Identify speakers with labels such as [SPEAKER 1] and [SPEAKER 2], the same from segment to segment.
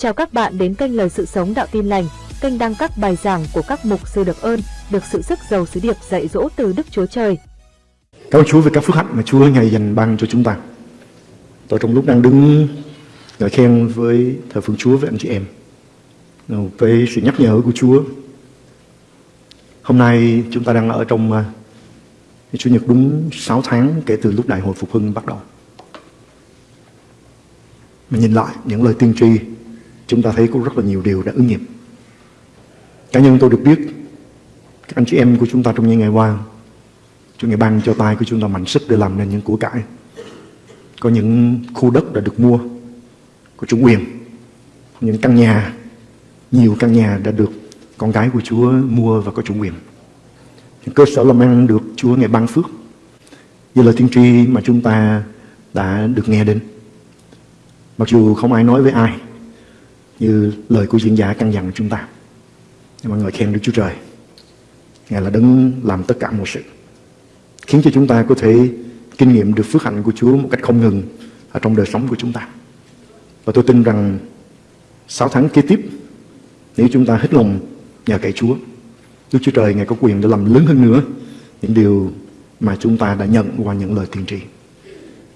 [SPEAKER 1] Chào các bạn đến kênh Lời Sự Sống Đạo Tin Lành, kênh đăng các bài giảng của các mục sư được ơn, được sự sức giàu sứ điệp dạy dỗ từ Đức Chúa Trời.
[SPEAKER 2] Cảm ơn Chúa về các phước hạnh mà Chúa ngày dành ban cho chúng ta. Tôi trong lúc đang đứng ngợi khen với thờ phượng Chúa với anh chị em, với sự nhắc nhở của Chúa. Hôm nay chúng ta đang ở trong à, Chủ nhật đúng 6 tháng kể từ lúc Đại hội Phục Hưng bắt đầu. Mình nhìn lại những lời tiên tri chúng ta thấy có rất là nhiều điều đã ứng nghiệm. Cá nhân tôi được biết các anh chị em của chúng ta trong những ngày qua Chúa Ngài ban cho tay của chúng ta mạnh sức để làm nên những của cải. Có những khu đất đã được mua, của chủ quyền, những căn nhà, nhiều căn nhà đã được con cái của Chúa mua và có chủ quyền. Những cơ sở làm ăn được Chúa Ngài ban phước. Như lời tiên tri mà chúng ta đã được nghe đến. Mặc dù không ai nói với ai, như lời của diễn giả căn dặn chúng ta. Nhưng mà ngợi khen Đức Chúa Trời. Ngài là đấng làm tất cả mọi sự. Khiến cho chúng ta có thể kinh nghiệm được phước hạnh của Chúa một cách không ngừng ở trong đời sống của chúng ta. Và tôi tin rằng 6 tháng kế tiếp, nếu chúng ta hết lòng nhờ cậy Chúa, Đức Chúa Trời Ngài có quyền để làm lớn hơn nữa những điều mà chúng ta đã nhận qua những lời tiên tri.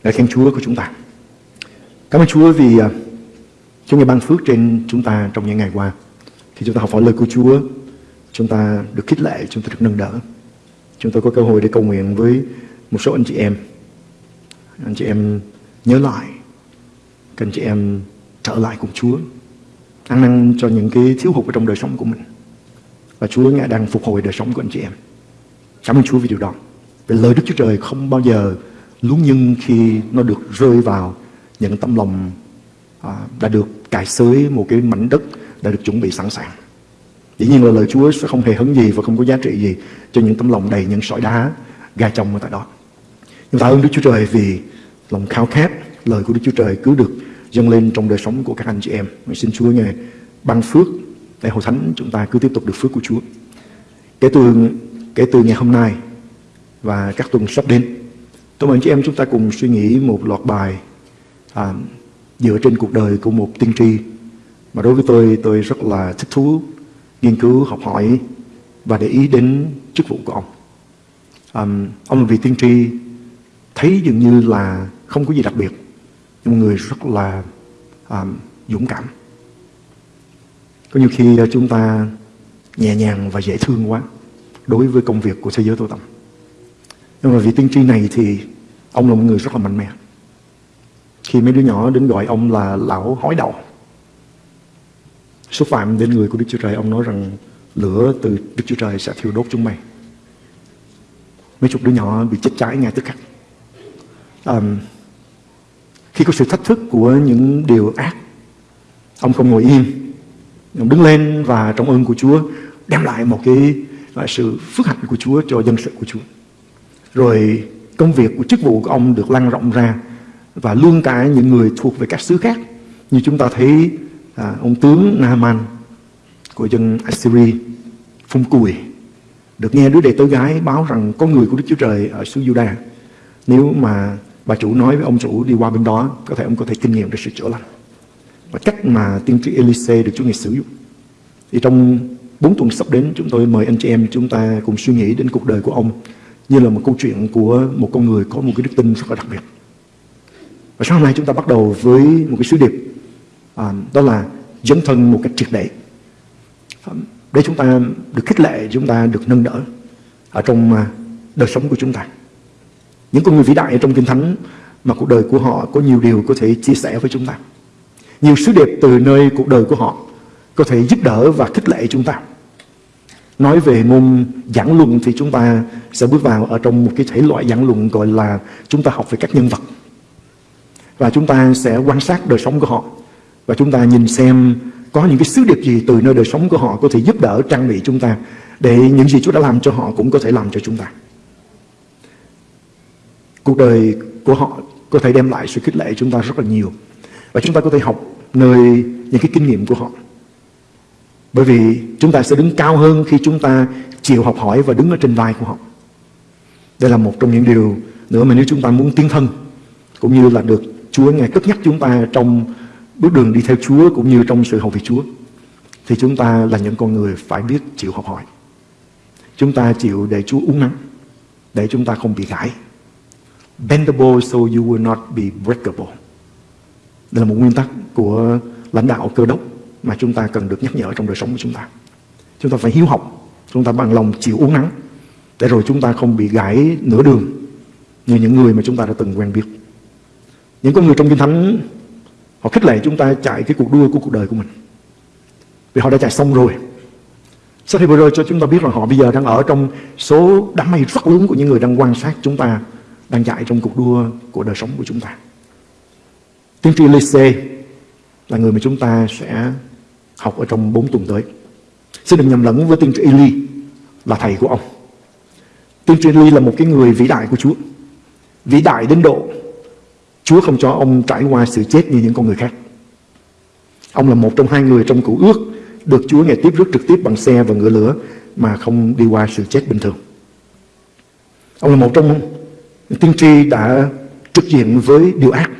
[SPEAKER 2] Đã khen Chúa của chúng ta. Cảm ơn Chúa vì uh, Chúa Ngài ban phước trên chúng ta trong những ngày qua. Khi chúng ta học hỏi lời của Chúa, chúng ta được khích lệ, chúng ta được nâng đỡ. Chúng tôi có cơ hội để cầu nguyện với một số anh chị em. Anh chị em nhớ lại, các anh chị em trở lại cùng Chúa. Ăn năn cho những cái thiếu hụt ở trong đời sống của mình. Và Chúa Ngài đang phục hồi đời sống của anh chị em. Cảm ơn Chúa vì điều đó. Vì lời Đức Chúa Trời không bao giờ lún nhưng khi nó được rơi vào những tâm lòng à, đã được cài xới một cái mảnh đất đã được chuẩn bị sẵn sàng. Dĩ nhiên là lời Chúa sẽ không hề hấn gì và không có giá trị gì cho những tấm lòng đầy những sỏi đá gai trong ở tại đó. Nhưng tạ ơn Đức Chúa Trời vì lòng khao khát lời của Đức Chúa Trời cứ được dâng lên trong đời sống của các anh chị em. Mình xin Chúa ngài ban phước để hội thánh chúng ta cứ tiếp tục được phước của Chúa. Kể từ kể từ ngày hôm nay và các tuần sắp đến, tôi mời anh chị em chúng ta cùng suy nghĩ một loạt bài à, dựa trên cuộc đời của một tiên tri. Mà đối với tôi tôi rất là thích thú nghiên cứu học hỏi và để ý đến chức vụ của ông. Um, ông là vị tiên tri thấy dường như là không có gì đặc biệt nhưng một người rất là um, dũng cảm. Có nhiều khi ờ, chúng ta nhẹ nhàng và dễ thương quá đối với công việc của thế giới tối tăm. Nhưng mà vị tiên tri này thì ông là một người rất là mạnh mẽ khi mấy đứa nhỏ đến gọi ông là lão hói đầu. Xúc phạm đến người của Đức Chúa Trời ông nói rằng lửa từ Đức Chúa Trời sẽ thiêu đốt chúng mày. Mấy chục đứa nhỏ bị chết cháy ngay tức khắc. Um, khi có sự thách thức của những điều ác ông không ngồi yên ông đứng lên và trong ơn của Chúa đem lại một cái là sự phước hạnh của Chúa cho dân sự của Chúa. Rồi công việc của chức vụ của ông được lan rộng ra và luôn cả những người thuộc về các xứ khác. Như chúng ta thấy à, ông tướng Naaman của dân Assyria phun cùi được nghe đứa đệ tử gái báo rằng có người của Đức Chúa Trời ở xứ Juda nếu mà bà chủ nói với ông chủ đi qua bên đó có thể ông có thể kinh nghiệm được sự chữa lành. Và cách mà tiên tri Elise được Chúa Ngài sử dụng. Thì trong bốn tuần sắp đến chúng tôi mời anh chị em chúng ta cùng suy nghĩ đến cuộc đời của ông như là một câu chuyện của một con người có một cái đức tin rất là đặc biệt và sáng hôm nay chúng ta bắt đầu với một cái sứ điệp à, đó là dấn thân một cách triệt để. À, để chúng ta được khích lệ chúng ta được nâng đỡ ở trong à, đời sống của chúng ta. Những con người vĩ đại trong kinh thánh mà cuộc đời của họ có nhiều điều có thể chia sẻ với chúng ta. Nhiều sứ điệp từ nơi cuộc đời của họ có thể giúp đỡ và khích lệ chúng ta. Nói về môn giảng luận thì chúng ta sẽ bước vào ở trong một cái thể loại giảng luận gọi là chúng ta học về các nhân vật và chúng ta sẽ quan sát đời sống của họ và chúng ta nhìn xem có những cái sứ điệp gì từ nơi đời sống của họ có thể giúp đỡ trang bị chúng ta để những gì Chúa đã làm cho họ cũng có thể làm cho chúng ta. Cuộc đời của họ có thể đem lại sự khích lệ chúng ta rất là nhiều và chúng ta có thể học nơi những cái kinh nghiệm của họ. Bởi vì chúng ta sẽ đứng cao hơn khi chúng ta chịu học hỏi và đứng ở trên vai của họ. Đây là một trong những điều nữa mà nếu chúng ta muốn tiến thân, cũng như là được Chúa Ngài cất nhắc chúng ta trong bước đường đi theo Chúa cũng như trong sự hầu việc Chúa thì chúng ta là những con người phải biết chịu học hỏi. Chúng ta chịu để Chúa uống nắng để chúng ta không bị gãy. Bendable so you will not be breakable. Đây là một nguyên tắc của lãnh đạo cơ đốc mà chúng ta cần được nhắc nhở trong đời sống của chúng ta. Chúng ta phải hiếu học, chúng ta bằng lòng chịu uống nắng để rồi chúng ta không bị gãy nửa đường như những người mà chúng ta đã từng quen biết. Những con người trong Kinh Thánh, họ khích lệ chúng ta chạy cái cuộc đua của cuộc đời của mình. Vì họ đã chạy xong rồi. Sách Hebrew cho chúng ta biết rằng họ bây giờ đang ở trong số đám mây rất lớn của những người đang quan sát chúng ta đang chạy trong cuộc đua của đời sống của chúng ta. Tiên tri Lise là người mà chúng ta sẽ học ở trong 4 tuần tới. Xin đừng nhầm lẫn với tiên tri Eli là thầy của ông. Tiên tri Eli là một cái người vĩ đại của Chúa. Vĩ đại đến độ Chúa không cho ông trải qua sự chết như những con người khác. Ông là một trong hai người trong cựu ước được Chúa ngày tiếp rước trực tiếp bằng xe và ngựa lửa mà không đi qua sự chết bình thường. Ông là một trong tiên tri đã trực diện với điều ác.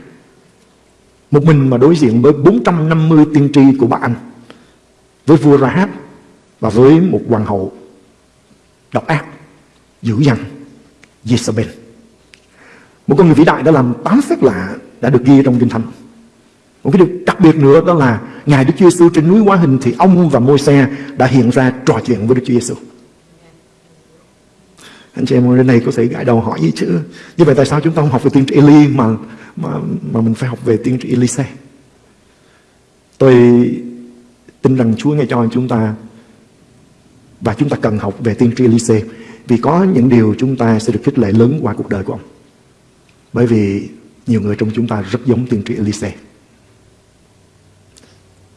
[SPEAKER 2] Một mình mà đối diện với 450 tiên tri của bà Anh, với vua Rahab và với một hoàng hậu độc ác, dữ dằn, Jezebel. Một con người vĩ đại đã làm tám phép lạ đã được ghi trong Kinh Thánh. Một cái điều đặc biệt nữa đó là Ngài Đức Chúa Giêsu trên núi Hóa Hình thì ông và môi xe đã hiện ra trò chuyện với Đức Chúa Giêsu. Anh chị em ở đây này có thể gãi đầu hỏi gì chứ Như vậy tại sao chúng ta không học về tiên tri Eli mà mà mà mình phải học về tiên tri Elise Tôi tin rằng Chúa nghe cho chúng ta và chúng ta cần học về tiên tri Elise vì có những điều chúng ta sẽ được khích lệ lớn qua cuộc đời của ông. Bởi vì nhiều người trong chúng ta rất giống tiên tri Elise.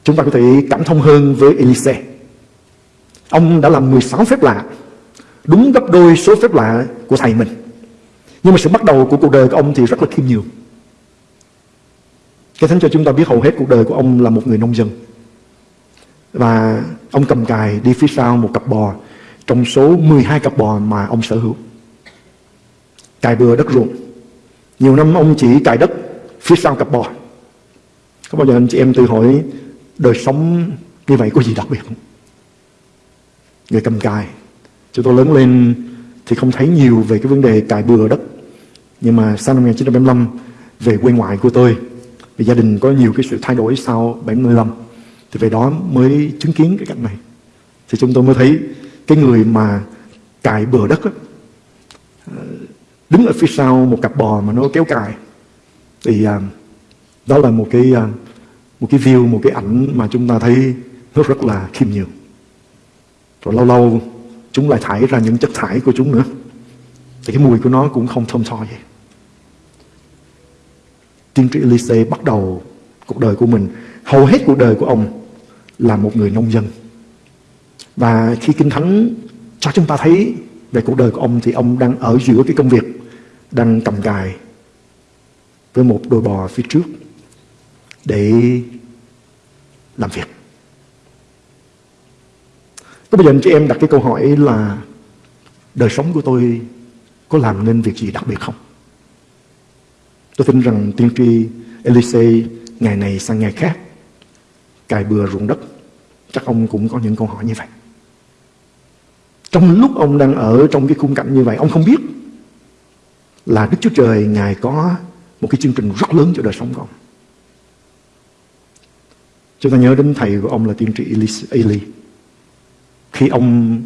[SPEAKER 2] Chúng ta có thể cảm thông hơn với Elise. Ông đã làm 16 phép lạ, đúng gấp đôi số phép lạ của thầy mình. Nhưng mà sự bắt đầu của cuộc đời của ông thì rất là khiêm nhường. Cái thánh cho chúng ta biết hầu hết cuộc đời của ông là một người nông dân. Và ông cầm cài đi phía sau một cặp bò trong số 12 cặp bò mà ông sở hữu. Cài bừa đất ruộng. Nhiều năm ông chỉ cài đất phía sau cặp bò. Có bao giờ anh chị em tự hỏi đời sống như vậy có gì đặc biệt không? Người cầm cài. Chúng tôi lớn lên thì không thấy nhiều về cái vấn đề cài bừa đất. Nhưng mà sau năm 1975 về quê ngoại của tôi vì gia đình có nhiều cái sự thay đổi sau 75 thì về đó mới chứng kiến cái cảnh này thì chúng tôi mới thấy cái người mà cài bừa đất á, đứng ở phía sau một cặp bò mà nó kéo cài. Thì à, đó là một cái à, một cái view một cái ảnh mà chúng ta thấy nó rất là khiêm nhường. Rồi lâu lâu chúng lại thải ra những chất thải của chúng nữa. Thì cái mùi của nó cũng không thơm tho vậy tiên tri Elise bắt đầu cuộc đời của mình. Hầu hết cuộc đời của ông là một người nông dân. Và khi kinh thánh cho chúng ta thấy về cuộc đời của ông thì ông đang ở giữa cái công việc đang cầm cài với một đôi bò phía trước để làm việc. Có bây giờ anh chị em đặt cái câu hỏi là đời sống của tôi có làm nên việc gì đặc biệt không? Tôi tin rằng tiên tri Elise ngày này sang ngày khác cài bừa ruộng đất chắc ông cũng có những câu hỏi như vậy. Trong lúc ông đang ở trong cái khung cảnh như vậy, ông không biết là Đức Chúa Trời Ngài có một cái chương trình rất lớn cho đời sống của ông. Chúng ta nhớ đến thầy của ông là tiên tri Eli. Khi ông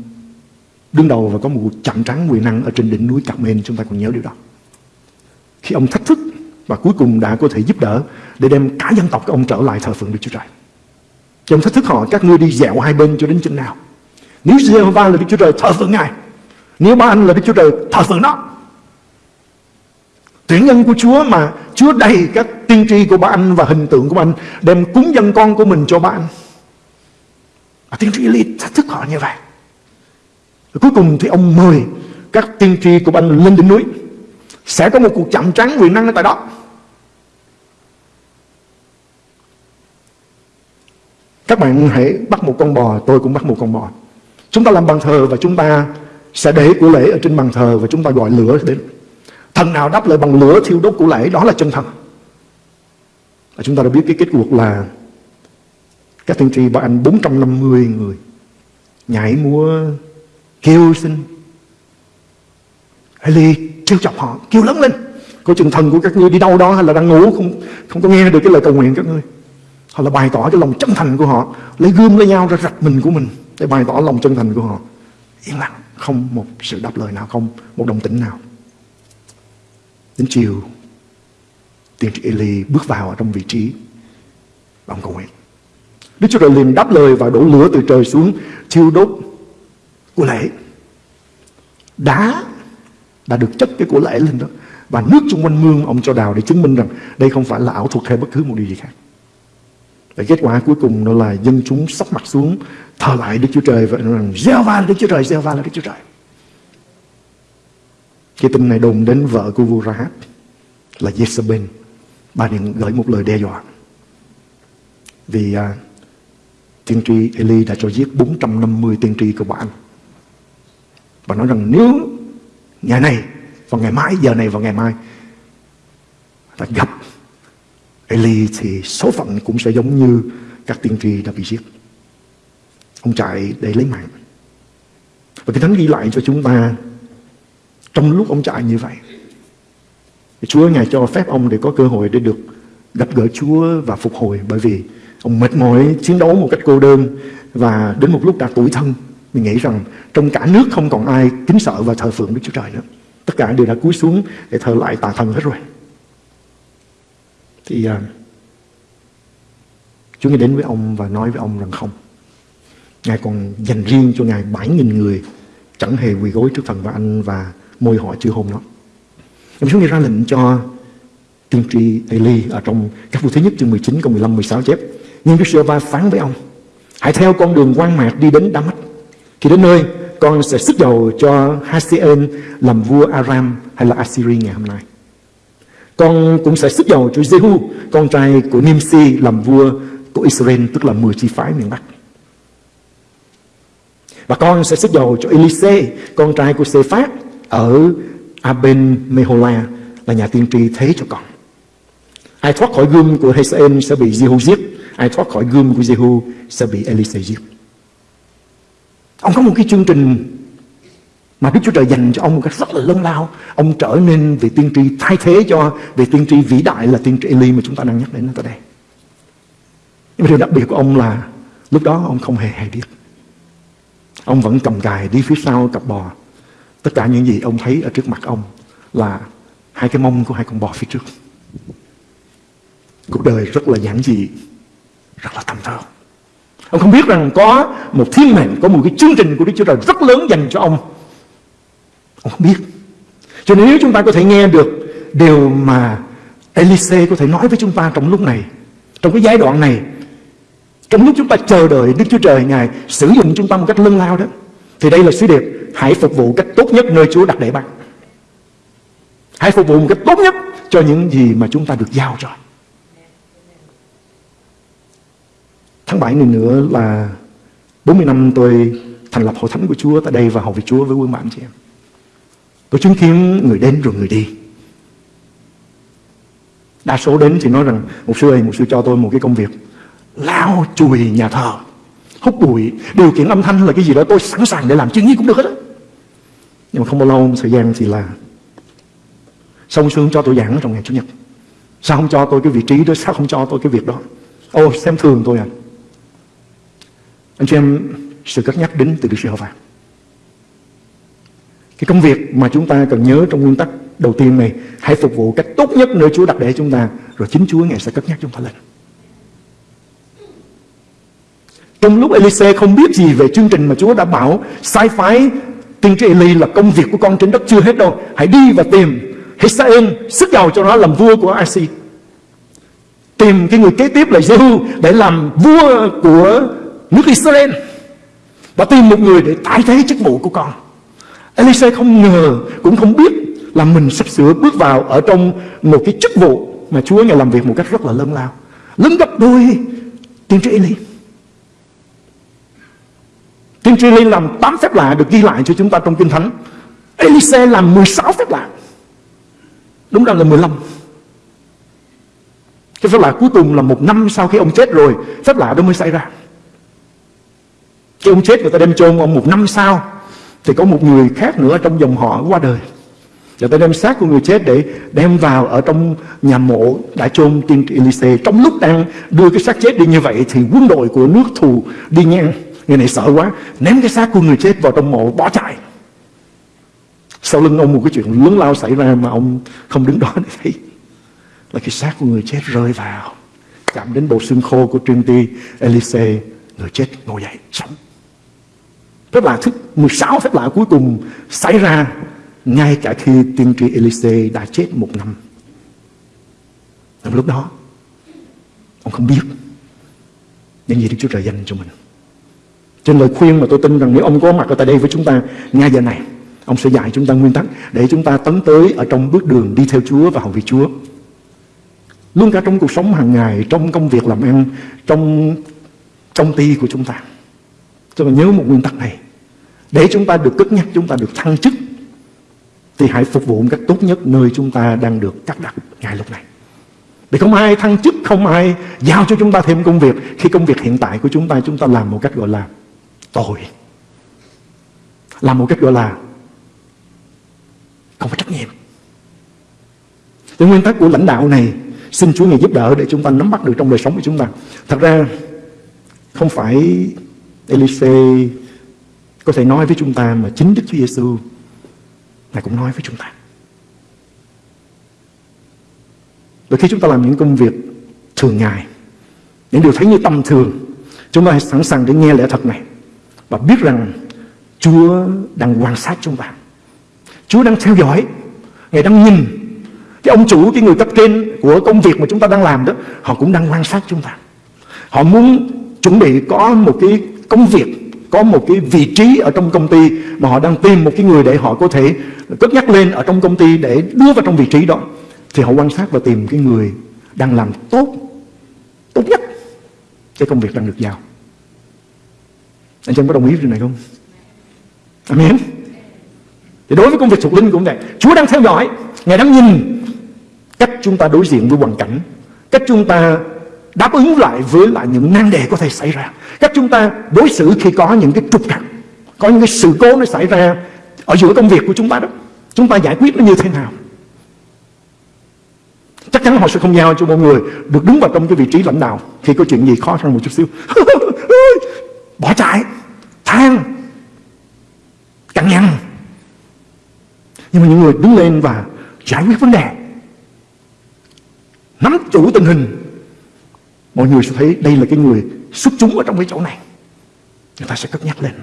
[SPEAKER 2] đứng đầu và có một cuộc chạm trắng quyền năng ở trên đỉnh núi Carmen, chúng ta còn nhớ điều đó. Khi ông thách thức và cuối cùng đã có thể giúp đỡ để đem cả dân tộc của ông trở lại thờ phượng Đức Chúa Trời. Thì ông thách thức họ, các ngươi đi dẹo hai bên cho đến chừng nào. Nếu Jehovah là Đức Chúa Trời, thờ phượng Ngài. Nếu ba anh là Đức Chúa Trời, thờ phượng nó. Tuyển nhân của Chúa mà Chúa đầy các tiên tri của ba anh và hình tượng của ba anh đem cúng dân con của mình cho ba anh. Và tiên tri Eli thách thức họ như vậy. Rồi cuối cùng thì ông mời các tiên tri của ba anh lên đỉnh núi. Sẽ có một cuộc chạm trắng quyền năng ở tại đó. Các bạn hãy bắt một con bò, tôi cũng bắt một con bò. Chúng ta làm bàn thờ và chúng ta sẽ để của lễ ở trên bàn thờ và chúng ta gọi lửa đến. Thần nào đáp lời bằng lửa thiêu đốt của lễ đó là chân thần. Và chúng ta đã biết cái kết cuộc là các tiên tri bảo anh 450 người nhảy múa kêu xin. Eli kêu chọc họ, kêu lớn lên. Có chừng thần của các ngươi đi đâu đó hay là đang ngủ, không không có nghe được cái lời cầu nguyện các ngươi. Họ là bày tỏ cái lòng chân thành của họ, lấy gươm lấy nhau ra rạch mình của mình để bày tỏ lòng chân thành của họ. Yên lặng, không một sự đáp lời nào, không một đồng tĩnh nào đến chiều tiên tri Eli bước vào ở trong vị trí và ông cầu nguyện. Đức Chúa Trời liền đáp lời và đổ lửa từ trời xuống thiêu đốt của lễ. Đá đã được chất cái của lễ lên đó và nước chung quanh mương ông cho đào để chứng minh rằng đây không phải là ảo thuật hay bất cứ một điều gì khác. Và kết quả cuối cùng đó là dân chúng sắp mặt xuống thờ lại Đức Chúa Trời và nói rằng gieo va là Đức Chúa Trời, gieo va là Đức Chúa Trời. Cái tin này đồn đến vợ của vua Rahab là Jezebel. Bà liền gửi một lời đe dọa. Vì à, tiên tri Eli đã cho giết 450 tiên tri của bạn. Và nói rằng nếu ngày này và ngày mai, giờ này và ngày mai ta gặp Eli thì số phận cũng sẽ giống như các tiên tri đã bị giết. Ông chạy để lấy mạng. Và cái thánh ghi lại cho chúng ta trong lúc ông chạy như vậy. Chúa Ngài cho phép ông để có cơ hội để được gặp gỡ Chúa và phục hồi bởi vì ông mệt mỏi chiến đấu một cách cô đơn và đến một lúc đã tuổi thân mình nghĩ rằng trong cả nước không còn ai kính sợ và thờ phượng Đức Chúa Trời nữa tất cả đều đã cúi xuống để thờ lại tà thần hết rồi thì uh, Chúa Ngài đến với ông và nói với ông rằng không Ngài còn dành riêng cho Ngài 7.000 người chẳng hề quỳ gối trước thần và anh và môi họ chưa hôn nó. Ông Chúa ra lệnh cho tiên tri Eli ở trong các vụ thứ nhất chương 19 câu 15 16 chép. Nhưng Đức giê va phán với ông: Hãy theo con đường quan mạc đi đến Damas. Khi đến nơi, con sẽ sức dầu cho Hasien làm vua Aram hay là Assyri ngày hôm nay. Con cũng sẽ sức dầu cho Jehu, con trai của Nimsi làm vua của Israel, tức là 10 chi phái miền Bắc. Và con sẽ sức dầu cho Elise, con trai của Sephat ở Aben Mehola là nhà tiên tri thế cho con. Ai thoát khỏi gươm của Hazael sẽ bị Jehu giết, ai thoát khỏi gươm của Jehu sẽ bị Elise giết. Ông có một cái chương trình mà Đức Chúa Trời dành cho ông một cách rất là lớn lao. Ông trở nên vị tiên tri thay thế cho vị tiên tri vĩ đại là tiên tri Eli mà chúng ta đang nhắc đến ở đây. Nhưng mà điều đặc biệt của ông là lúc đó ông không hề hay biết. Ông vẫn cầm cài đi phía sau cặp bò. Tất cả những gì ông thấy ở trước mặt ông là hai cái mông của hai con bò phía trước. Cuộc đời rất là giản dị, rất là tầm thường. Ông không biết rằng có một thiên mệnh, có một cái chương trình của Đức Chúa Trời rất lớn dành cho ông. Ông không biết. Cho nên nếu chúng ta có thể nghe được điều mà Elise có thể nói với chúng ta trong lúc này, trong cái giai đoạn này, trong lúc chúng ta chờ đợi Đức Chúa Trời Ngài sử dụng chúng ta một cách lưng lao đó, thì đây là sứ điệp hãy phục vụ cách tốt nhất nơi Chúa đặt để bạn. Hãy phục vụ một cách tốt nhất cho những gì mà chúng ta được giao rồi. Tháng 7 này nữa là 40 năm tôi thành lập hội thánh của Chúa tại đây và hầu việc Chúa với Quân bạn chị em. Tôi chứng kiến người đến rồi người đi. Đa số đến thì nói rằng một sư ơi, một sư cho tôi một cái công việc lao chùi nhà thờ, hút bụi, điều kiện âm thanh là cái gì đó tôi sẵn sàng để làm chuyện gì cũng được hết á. Nhưng mà không bao lâu thời gian thì là xong xương cho tôi giảng trong ngày Chủ nhật. Sao không cho tôi cái vị trí đó Sao không cho tôi cái việc đó? Ô xem thường tôi à. Anh chị em sự cất nhắc đến từ Đức chúa và Cái công việc mà chúng ta cần nhớ trong nguyên tắc đầu tiên này Hãy phục vụ cách tốt nhất nơi Chúa đặt để chúng ta Rồi chính Chúa Ngài sẽ cất nhắc chúng ta lên. Trong lúc Elise không biết gì về chương trình mà Chúa đã bảo sai phái tiên tri Eli là công việc của con trên đất chưa hết đâu. Hãy đi và tìm Hisael sức giàu cho nó làm vua của Asi. Tìm cái người kế tiếp là Jehu để làm vua của nước Israel. Và tìm một người để thay thế chức vụ của con. Elise không ngờ, cũng không biết là mình sắp sửa bước vào ở trong một cái chức vụ mà Chúa ngài làm việc một cách rất là lớn lao. Lớn gấp đôi tiên tri Eli. Tiên tri Eli làm 8 phép lạ được ghi lại cho chúng ta trong Kinh Thánh. Elise làm 16 phép lạ. Đúng ra là 15. Cái phép lạ cuối cùng là một năm sau khi ông chết rồi, Phép lạ đó mới xảy ra Khi ông chết, người ta đem chôn ông một năm sau, Thì có một người khác nữa trong dòng họ qua đời Người ta đem xác của người chết để đem vào ở trong nhà mộ đã chôn tiên tri Elise. Trong lúc đang đưa cái xác chết đi như vậy, thì quân đội của nước thù đi ngang. Người này sợ quá, ném cái xác của người chết vào trong mộ bỏ chạy. Sau lưng ông một cái chuyện lớn lao xảy ra mà ông không đứng đó để thấy. Là cái xác của người chết rơi vào, chạm đến bộ xương khô của Trinity Elise, người chết ngồi dậy, sống. Phép lạ thứ 16 phép lạ cuối cùng xảy ra ngay cả khi tiên tri Elise đã chết một năm. Trong lúc đó, ông không biết những gì Đức Chúa Trời dành cho mình. Trên lời khuyên mà tôi tin rằng nếu ông có mặt ở tại đây với chúng ta ngay giờ này, ông sẽ dạy chúng ta nguyên tắc để chúng ta tấn tới ở trong bước đường đi theo Chúa và hầu vị Chúa. Luôn cả trong cuộc sống hàng ngày, trong công việc làm ăn, trong công ty của chúng ta. chúng ta nhớ một nguyên tắc này. Để chúng ta được cất nhắc, chúng ta được thăng chức thì hãy phục vụ một cách tốt nhất nơi chúng ta đang được cắt đặt ngay lúc này. Để không ai thăng chức, không ai giao cho chúng ta thêm công việc khi công việc hiện tại của chúng ta chúng ta làm một cách gọi là tội Làm một cách gọi là không có trách nhiệm. Cái nguyên tắc của lãnh đạo này xin Chúa Ngài giúp đỡ để chúng ta nắm bắt được trong đời sống của chúng ta. Thật ra không phải Elise có thể nói với chúng ta mà chính Đức Chúa Giêsu Ngài cũng nói với chúng ta. Đôi khi chúng ta làm những công việc thường ngày, những điều thấy như tầm thường, chúng ta hãy sẵn sàng để nghe lẽ thật này và biết rằng Chúa đang quan sát chúng ta. Chúa đang theo dõi, Ngài đang nhìn cái ông chủ, cái người cấp trên của công việc mà chúng ta đang làm đó, họ cũng đang quan sát chúng ta. Họ muốn chuẩn bị có một cái công việc có một cái vị trí ở trong công ty mà họ đang tìm một cái người để họ có thể cất nhắc lên ở trong công ty để đưa vào trong vị trí đó thì họ quan sát và tìm cái người đang làm tốt tốt nhất cái công việc đang được giao anh chị có đồng ý với điều này không? Amen. Thì đối với công việc thuộc linh cũng vậy. Chúa đang theo dõi, Ngài đang nhìn cách chúng ta đối diện với hoàn cảnh, cách chúng ta đáp ứng lại với lại những nan đề có thể xảy ra, cách chúng ta đối xử khi có những cái trục trặc, có những cái sự cố nó xảy ra ở giữa công việc của chúng ta đó. Chúng ta giải quyết nó như thế nào? Chắc chắn họ sẽ không giao cho mọi người được đứng vào trong cái vị trí lãnh đạo khi có chuyện gì khó khăn một chút xíu. bỏ chạy, than, cằn nhằn. Nhưng mà những người đứng lên và giải quyết vấn đề, nắm chủ tình hình, mọi người sẽ thấy đây là cái người xuất chúng ở trong cái chỗ này. Người ta sẽ cất nhắc lên.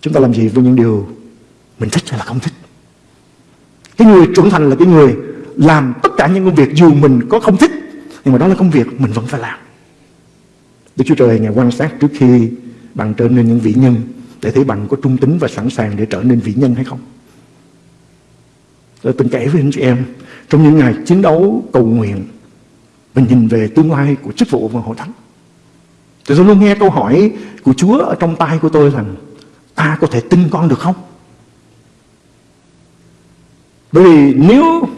[SPEAKER 2] Chúng ta làm gì với những điều mình thích hay là không thích? Cái người trưởng thành là cái người làm tất cả những công việc dù mình có không thích, nhưng mà đó là công việc mình vẫn phải làm. Đức Chúa Trời Ngài quan sát trước khi bạn trở nên những vị nhân để thấy bạn có trung tính và sẵn sàng để trở nên vị nhân hay không. Tôi từng kể với anh chị em, trong những ngày chiến đấu cầu nguyện mình nhìn về tương lai của chức vụ và hội thánh. Thì tôi luôn nghe câu hỏi của Chúa ở trong tay của tôi rằng, ta có thể tin con được không? Bởi vì nếu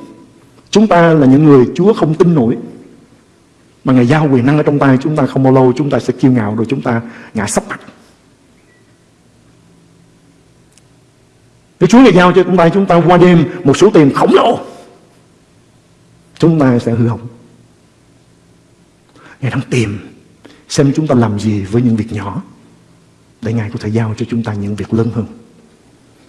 [SPEAKER 2] chúng ta là những người Chúa không tin nổi mà Ngài giao quyền năng ở trong tay chúng ta không bao lâu chúng ta sẽ kiêu ngạo rồi chúng ta ngã sắp mặt. Nếu Chúa Ngài giao cho chúng ta chúng ta qua đêm một số tiền khổng lồ chúng ta sẽ hư hỏng. Ngài đang tìm xem chúng ta làm gì với những việc nhỏ để Ngài có thể giao cho chúng ta những việc lớn hơn.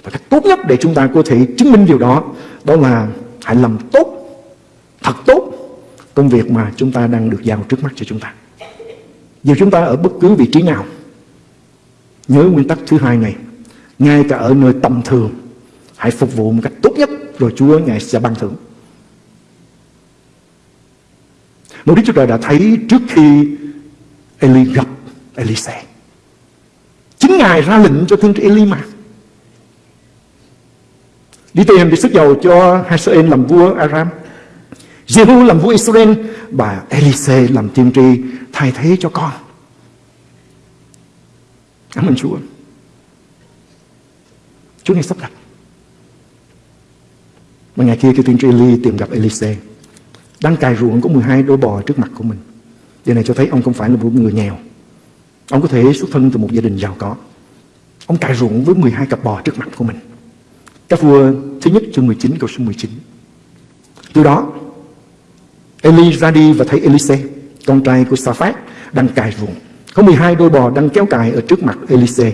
[SPEAKER 2] Và cách tốt nhất để chúng ta có thể chứng minh điều đó đó là hãy làm tốt, thật tốt công việc mà chúng ta đang được giao trước mắt cho chúng ta. Dù chúng ta ở bất cứ vị trí nào, nhớ nguyên tắc thứ hai này, ngay cả ở nơi tầm thường, hãy phục vụ một cách tốt nhất rồi Chúa Ngài sẽ ban thưởng. Một Đức Chúa Trời đã thấy trước khi Eli gặp Elise. Chính Ngài ra lệnh cho thiên tri Eli mà. Đi tìm để sức dầu cho Hazael làm vua Aram. Jehu làm vua Israel và Elise làm tiên tri thay thế cho con. Cảm ơn Chúa. Chúa nghe sắp đặt. Và ngày kia khi tiên tri Eli tìm gặp Elise đang cài ruộng có 12 đôi bò trước mặt của mình. Điều này cho thấy ông không phải là một người nghèo. Ông có thể xuất thân từ một gia đình giàu có. Ông cài ruộng với 12 cặp bò trước mặt của mình. Các vua thứ nhất chương 19 câu số 19. Từ đó, Eli ra đi và thấy Elise, con trai của Saphat, đang cài ruộng. Có 12 đôi bò đang kéo cài ở trước mặt Elise.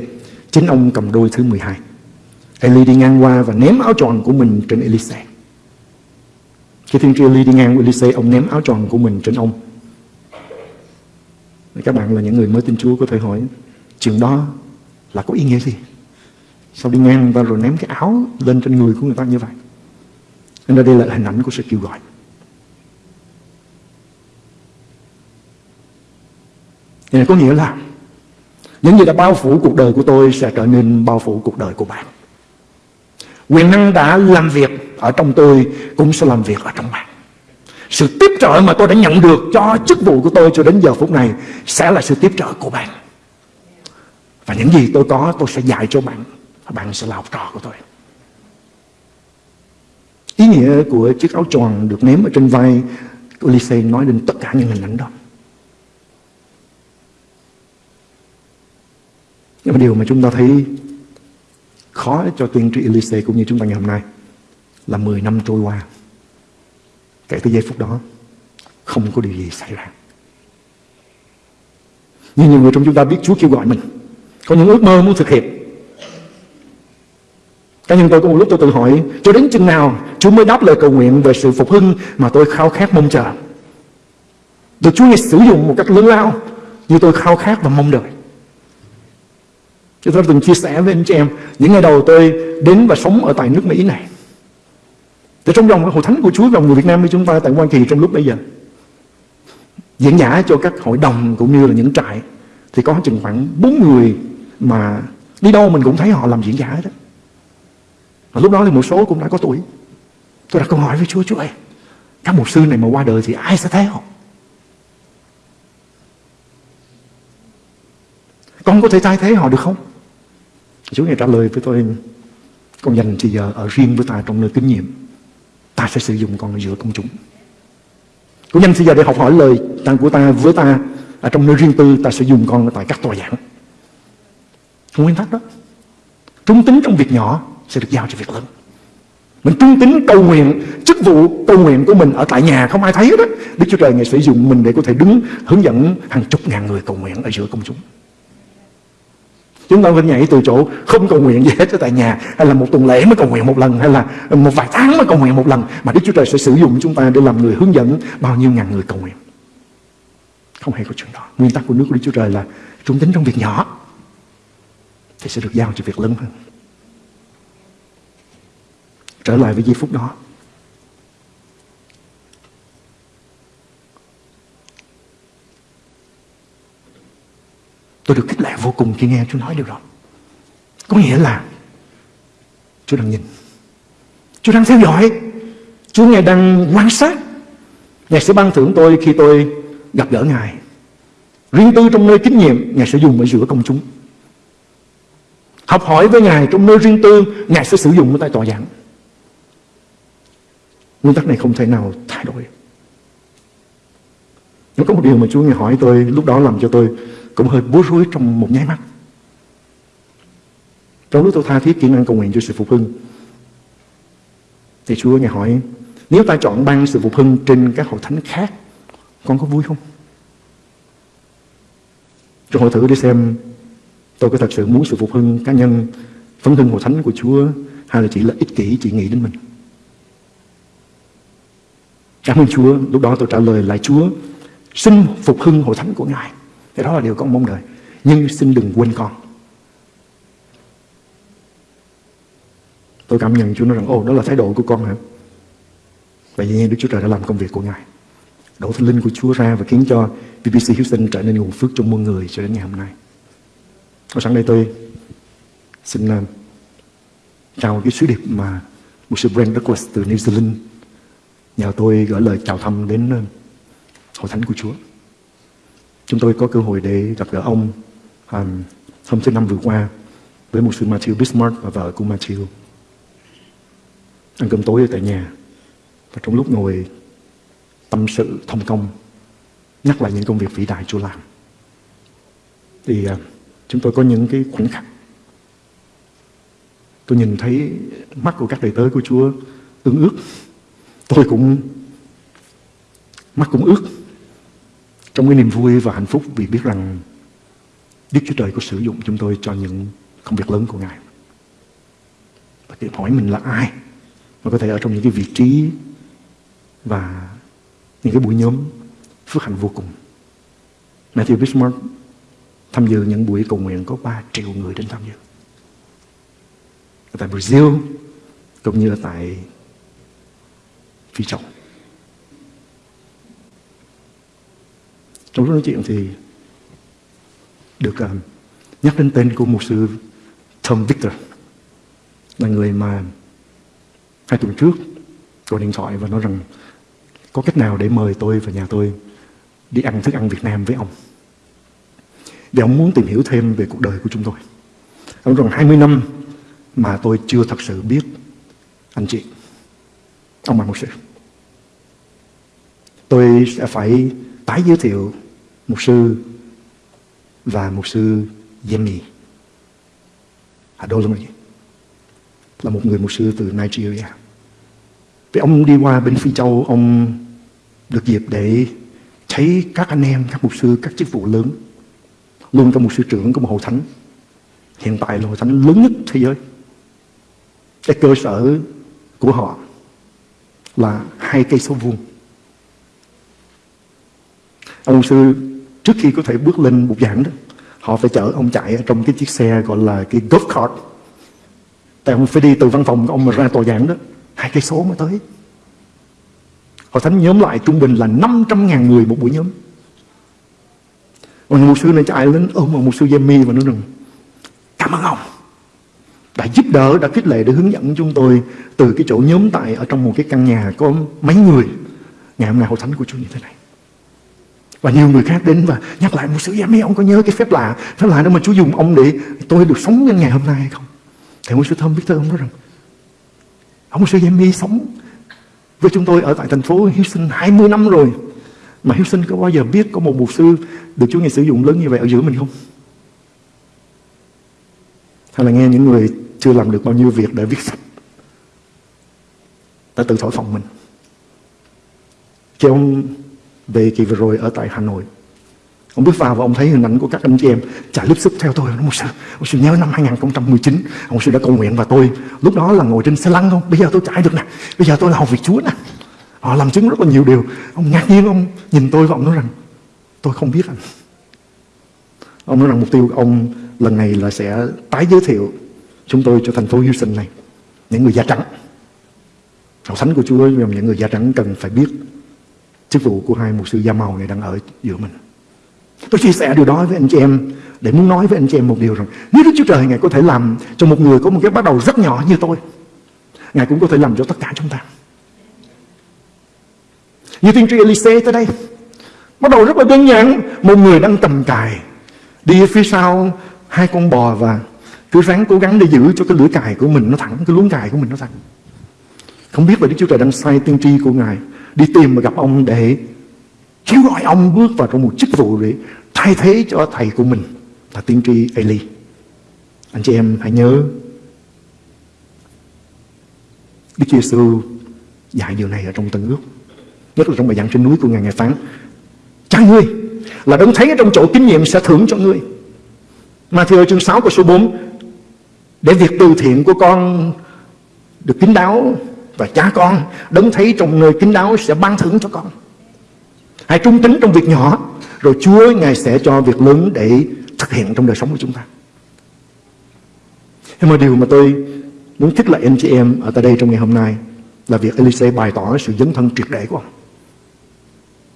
[SPEAKER 2] Chính ông cầm đôi thứ 12. Eli đi ngang qua và ném áo tròn của mình trên Elise. Khi thiên tri Eli đi ngang với Elise, ông ném áo tròn của mình trên ông. Các bạn là những người mới tin Chúa có thể hỏi, chuyện đó là có ý nghĩa gì? Sao đi ngang và rồi ném cái áo lên trên người của người ta như vậy? Nên đây là hình ảnh của sự kêu gọi. Thì này có nghĩa là những gì đã bao phủ cuộc đời của tôi sẽ trở nên bao phủ cuộc đời của bạn. Quyền năng đã làm việc ở trong tôi cũng sẽ làm việc ở trong bạn. Sự tiếp trợ mà tôi đã nhận được cho chức vụ của tôi cho đến giờ phút này sẽ là sự tiếp trợ của bạn. Và những gì tôi có, tôi sẽ dạy cho bạn và bạn sẽ là học trò của tôi. Ý nghĩa của chiếc áo tròn được ném ở trên vai của Lise nói đến tất cả những hình ảnh đó. Nhưng mà điều mà chúng ta thấy khó cho tiên tri Elise cũng như chúng ta ngày hôm nay là 10 năm trôi qua. Kể từ giây phút đó, không có điều gì xảy ra. như nhiều người trong chúng ta biết Chúa kêu gọi mình. Có những ước mơ muốn thực hiện. Cá nhân tôi có một lúc tôi tự hỏi, cho đến chừng nào Chúa mới đáp lời cầu nguyện về sự phục hưng mà tôi khao khát mong chờ. Được Chúa Ngài sử dụng một cách lớn lao như tôi khao khát và mong đợi. Chúng tôi từng chia sẻ với anh chị em, Những ngày đầu tôi đến và sống ở tại nước Mỹ này. Thì trong dòng hội thánh của Chúa và người Việt Nam với chúng ta tại Hoa Kỳ trong lúc bây giờ. Diễn giả cho các hội đồng cũng như là những trại Thì có chừng khoảng bốn người mà đi đâu mình cũng thấy họ làm diễn giả đó. Và lúc đó thì một số cũng đã có tuổi. Tôi đặt câu hỏi với Chúa Chúa ơi, Các mục sư này mà qua đời thì ai sẽ thấy họ? Con có thể thay thế họ được không? Chúa Ngài trả lời với tôi, Con dành thì giờ ở riêng với ta trong nơi kinh nghiệm Ta sẽ sử dụng con ở giữa công chúng. Con dành thì giờ để học hỏi lời tăng của ta với ta ở trong nơi riêng tư, ta sẽ dùng con tại các tòa giảng. Nguyên tắc đó. Trung tính trong việc nhỏ sẽ được giao cho việc lớn. Mình trung tính cầu nguyện, Chức vụ cầu nguyện của mình ở tại nhà Không ai thấy đó, Đức Chúa Trời Ngài sử dụng mình để có thể đứng, Hướng dẫn hàng chục ngàn người cầu nguyện ở giữa công chúng. Chúng ta phải nhảy từ chỗ không cầu nguyện gì hết ở tại nhà, Hay là một tuần lễ mới cầu nguyện một lần, Hay là một vài tháng mới cầu nguyện một lần, Mà Đức Chúa Trời sẽ sử dụng chúng ta để làm người hướng dẫn Bao nhiêu ngàn người cầu nguyện. Không hề có chuyện đó. Nguyên tắc của nước của Đức Chúa Trời là Trung tính trong việc nhỏ, Thì sẽ được giao cho việc lớn hơn. Trở lại với giây phút đó Tôi được khích lệ vô cùng khi nghe Chúa nói điều đó. Có nghĩa là Chúa đang nhìn. Chúa đang theo dõi. Chúa Ngài đang quan sát. Ngài sẽ ban thưởng tôi khi tôi gặp gỡ Ngài. Riêng tư trong nơi kinh nghiệm, Ngài sẽ dùng ở giữa công chúng. Học hỏi với Ngài trong nơi riêng tư, Ngài sẽ sử dụng ở tại tòa giảng. Nguyên tắc này không thể nào thay đổi. nó có một điều mà Chúa Ngài hỏi tôi lúc đó làm cho tôi cũng hơi bối rối trong một nháy mắt. Trong lúc tôi tha thiết kiến năng cầu nguyện cho sự phục hưng, thì Chúa nghe hỏi, nếu ta chọn ban sự phục hưng trên các hội thánh khác, con có vui không? Cho hội thử để xem tôi có thật sự muốn sự phục hưng cá nhân, phấn hưng hội thánh của Chúa hay là chỉ là ích kỷ chỉ nghĩ đến mình. Cảm ơn Chúa, lúc đó tôi trả lời lại Chúa, xin phục hưng hội thánh của Ngài. Thì đó là điều con mong đợi. Nhưng xin đừng quên con. Tôi cảm nhận Chúa nói rằng Ồ đó là thái độ của con hả? Vậy nhiên Đức Chúa Trời đã làm công việc của Ngài. Đổ thánh linh của Chúa ra Và khiến cho BBC Houston trở nên nguồn phước trong muôn người Cho đến ngày hôm nay. Và sẵn đây tôi Xin ờ, uh, chào cái sứ điệp mà Một sư Brent Douglas từ New Zealand. Nhờ tôi gửi lời chào thăm đến uh, Hội Thánh của Chúa. Chúng tôi có cơ hội để gặp gỡ ông um, hôm thứ năm vừa qua với một sư Matthew Bismarck và vợ của Matthew. Ăn cơm tối ở tại nhà. Và trong lúc ngồi tâm sự thông công nhắc lại những công việc vĩ đại Chúa làm thì uh, chúng tôi có những cái khoảnh khắc tôi nhìn thấy mắt của các đầy tớ của Chúa tương ước tôi cũng mắt cũng ước trong cái niềm vui và hạnh phúc, vì biết rằng Đức Chúa Trời có sử dụng chúng tôi cho những công việc lớn của Ngài. Và tự hỏi mình là ai mà có thể ở trong những cái vị trí và những cái buổi nhóm phước hạnh vô cùng. Matthew Bismarck tham dự những buổi cầu nguyện có 3 triệu người đến tham dự. Ở tại Brazil, cũng như là tại Phi Châu. Trong lúc nói chuyện thì được uh, nhắc đến tên của một sư Tom Victor là người mà hai tuần trước gọi điện thoại và nói rằng có cách nào để mời tôi và nhà tôi đi ăn thức ăn Việt Nam với ông. Vì ông muốn tìm hiểu thêm về cuộc đời của chúng tôi. Ông rằng 20 năm mà tôi chưa thật sự biết anh chị. Ông là một sự Tôi sẽ phải tái giới thiệu một sư và một sư Yemi à, Adolomi là một người mục sư từ Nigeria. Vì ông đi qua bên Phi Châu, ông được dịp để thấy các anh em, các mục sư, các chức vụ lớn. Luôn trong mục sư trưởng của một hội thánh. Hiện tại là hội thánh lớn nhất thế giới. Cái cơ sở của họ là hai cây số vuông. Ông sư trước khi có thể bước lên bục giảng đó họ phải chở ông chạy ở trong cái chiếc xe gọi là cái golf cart. Tại ông phải đi từ văn phòng của ông mà ra tòa giảng đó hai cây số mới tới. Họ thánh nhóm lại trung bình là 500 ngàn người một buổi nhóm. Ông một sư này chạy lên ôm một sư Jamie và nói rằng Cảm ơn ông Đã giúp đỡ, đã khích lệ để hướng dẫn chúng tôi Từ cái chỗ nhóm tại ở trong một cái căn nhà có mấy người. Ngày hôm nay hội thánh của Chúa như thế này và nhiều người khác đến và nhắc lại một sự giám ông có nhớ cái phép lạ phép lạ đó mà Chúa dùng ông để tôi được sống đến ngày hôm nay hay không? Thì một sư thơm biết thơ ông nói rằng, ông sư giám sống với chúng tôi ở tại thành phố Houston 20 năm rồi, mà Houston có bao giờ biết có một mục sư được Chúa Ngài sử dụng lớn như vậy ở giữa mình không? Hay là nghe những người chưa làm được bao nhiêu việc để viết sách đã tự thổi phòng mình. Chứ ông về kỳ vừa rồi ở tại Hà Nội. Ông bước vào và ông thấy hình ảnh của các anh chị em chạy lướt sức theo tôi. Ông sư, ông sư nhớ năm 2019, ông sư đã cầu nguyện và tôi lúc đó là ngồi trên xe lăn không? Bây giờ tôi chạy được nè. Bây giờ tôi là học việc Chúa nè. Họ làm chứng rất là nhiều điều. Ông ngạc nhiên ông nhìn tôi và ông nói rằng tôi không biết anh. Ông nói rằng mục tiêu của ông lần này là sẽ tái giới thiệu chúng tôi cho thành phố Houston này. Những người da trắng. học thánh của Chúa những người da trắng cần phải biết chức vụ của hai mục sư da màu này đang ở giữa mình. Tôi chia sẻ điều đó với anh chị em để muốn nói với anh chị em một điều rằng nếu Đức Chúa Trời Ngài có thể làm cho một người có một cái bắt đầu rất nhỏ như tôi, Ngài cũng có thể làm cho tất cả chúng ta. Như tiên tri Elise tới đây, bắt đầu rất là đơn giản, một người đang tầm cài, đi phía sau hai con bò và cứ ráng cố gắng để giữ cho cái lưỡi cài của mình nó thẳng, cái luống cài của mình nó thẳng. Không biết là Đức Chúa Trời đang sai tiên tri của Ngài đi tìm và gặp ông để kêu gọi ông bước vào trong một chức vụ để thay thế cho thầy của mình là tiên tri Eli. Anh chị em hãy nhớ, Đức Chúa Giêsu dạy điều này ở trong Tân ước. Nhất là trong bài giảng trên núi của Ngài Ngài phán Cha ngươi là đấng thấy ở trong chỗ kinh nghiệm sẽ thưởng cho ngươi. Matthew chương 6 câu số 4 Để việc từ thiện của con được kín đáo và cha con đấng thấy trong nơi kín đáo sẽ ban thưởng cho con. Hãy trung tín trong việc nhỏ, Rồi Chúa Ngài sẽ cho việc lớn để thực hiện trong đời sống của chúng ta. Nhưng mà điều mà tôi muốn thích lại anh chị em ở tại đây trong ngày hôm nay Là việc Elise bày tỏ sự dấn thân triệt để của ông.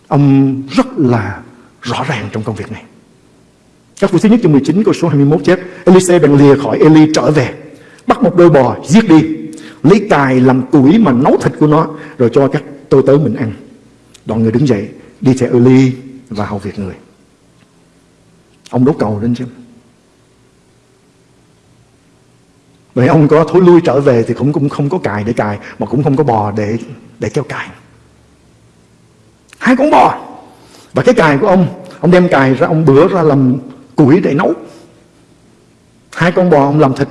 [SPEAKER 2] Ông rất là rõ ràng trong công việc này. Các phụ thứ nhất chương 19 câu số 21 chép Elise bèn lìa khỏi Eli trở về, Bắt một đôi bò giết đi lấy cài làm củi mà nấu thịt của nó rồi cho các tôi tớ mình ăn. Đoàn người đứng dậy đi theo Eli và hầu việc người. Ông đốt cầu lên chứ. Vậy ông có thối lui trở về thì cũng, cũng không có cài để cài Mà cũng không có bò để để kéo cài. Hai con bò. Và cái cài của ông ông đem cài ra ông bữa ra làm củi để nấu. Hai con bò ông làm thịt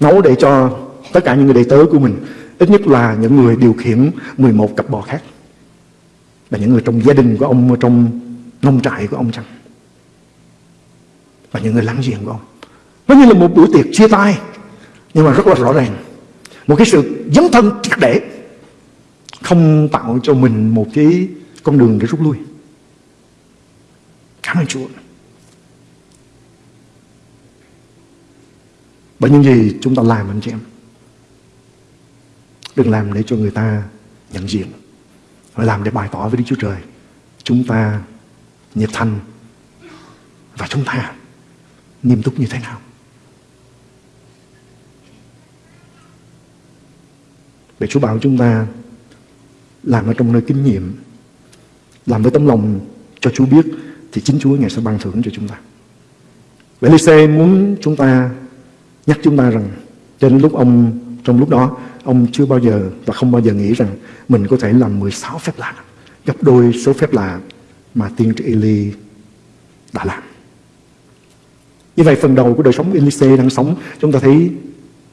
[SPEAKER 2] nấu để cho tất cả những người đệ tớ của mình, ít nhất là những người điều khiển 11 cặp bò khác. Là những người trong gia đình của ông, trong nông trại của ông chăng? Và những người láng giềng của ông. Nó như là một buổi tiệc chia tay, nhưng mà rất là rõ ràng. Một cái sự dấn thân triệt để, không tạo cho mình một cái con đường để rút lui. Cảm ơn Chúa. Bởi những gì chúng ta làm, anh chị em đừng làm để cho người ta nhận diện phải làm để bày tỏ với Đức Chúa Trời. Chúng ta nhiệt thành và chúng ta nghiêm túc như thế nào? Để Chúa bảo chúng ta làm ở trong nơi kinh nghiệm làm với tấm lòng cho Chúa biết thì chính Chúa Ngài sẽ ban thưởng cho chúng ta. Vậy Lise muốn chúng ta nhắc chúng ta rằng trên lúc ông, trong lúc đó ông chưa bao giờ và không bao giờ nghĩ rằng mình có thể làm 16 phép lạ gấp đôi số phép lạ mà tiên tri Eli đã làm. Như vậy phần đầu của đời sống Elise đang sống chúng ta thấy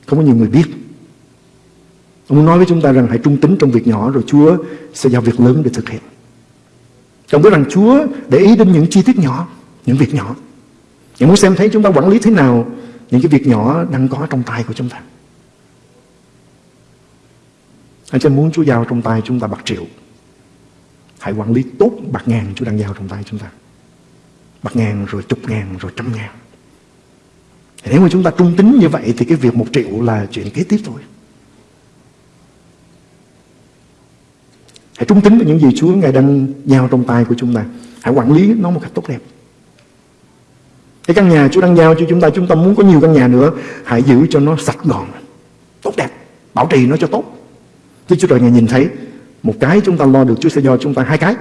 [SPEAKER 2] không có nhiều người biết. Ông nói với chúng ta rằng hãy trung tính trong việc nhỏ rồi Chúa sẽ giao việc lớn để thực hiện. trong biết rằng Chúa để ý đến những chi tiết nhỏ, những việc nhỏ. Những muốn xem thấy chúng ta quản lý thế nào những cái việc nhỏ đang có trong tay của chúng ta. Anh xin muốn Chúa giao trong tay chúng ta bạc triệu. Hãy quản lý tốt bạc ngàn Chúa đang giao trong tay chúng ta. Bạc ngàn rồi chục ngàn rồi trăm ngàn. Thì nếu mà chúng ta trung tính như vậy thì cái việc một triệu là chuyện kế tiếp thôi. Hãy trung tính với những gì Chúa Ngài đang giao trong tay của chúng ta. Hãy quản lý nó một cách tốt đẹp. Cái căn nhà Chúa đang giao cho chúng ta, chúng ta muốn có nhiều căn nhà nữa, hãy giữ cho nó sạch gọn, tốt đẹp, bảo trì nó cho tốt. Đức Chúa Trời Ngài nhìn thấy một cái chúng ta lo được Chúa sẽ cho chúng ta hai cái.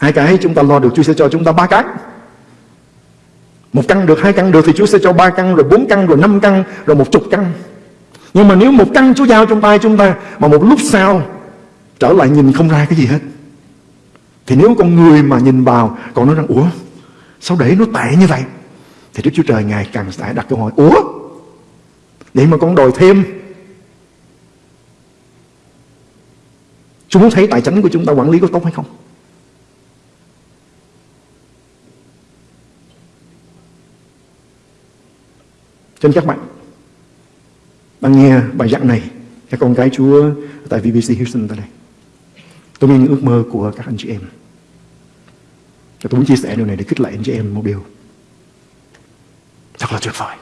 [SPEAKER 2] Hai cái chúng ta lo được Chúa sẽ cho chúng ta ba cái. Một căn được, hai căn được thì Chúa sẽ cho ba căn, rồi bốn căn, rồi năm căn, rồi một chục căn. Nhưng mà nếu một căn Chúa giao trong tay chúng ta mà một lúc sau trở lại nhìn không ra cái gì hết. Thì nếu con người mà nhìn vào còn nói rằng Ủa sao để nó tệ như vậy Thì Đức Chúa Trời Ngài càng sẽ đặt câu hỏi Ủa Vậy mà con đòi thêm chúng muốn thấy tài chính của chúng ta quản lý có tốt hay không Cho nên các bạn đang nghe bài giảng này các con cái Chúa tại VBC Houston tại đây. Tôi nghe những ước mơ của các anh chị em. Và tôi muốn chia sẻ điều này để khích lệ anh chị em một điều. Thật là tuyệt vời.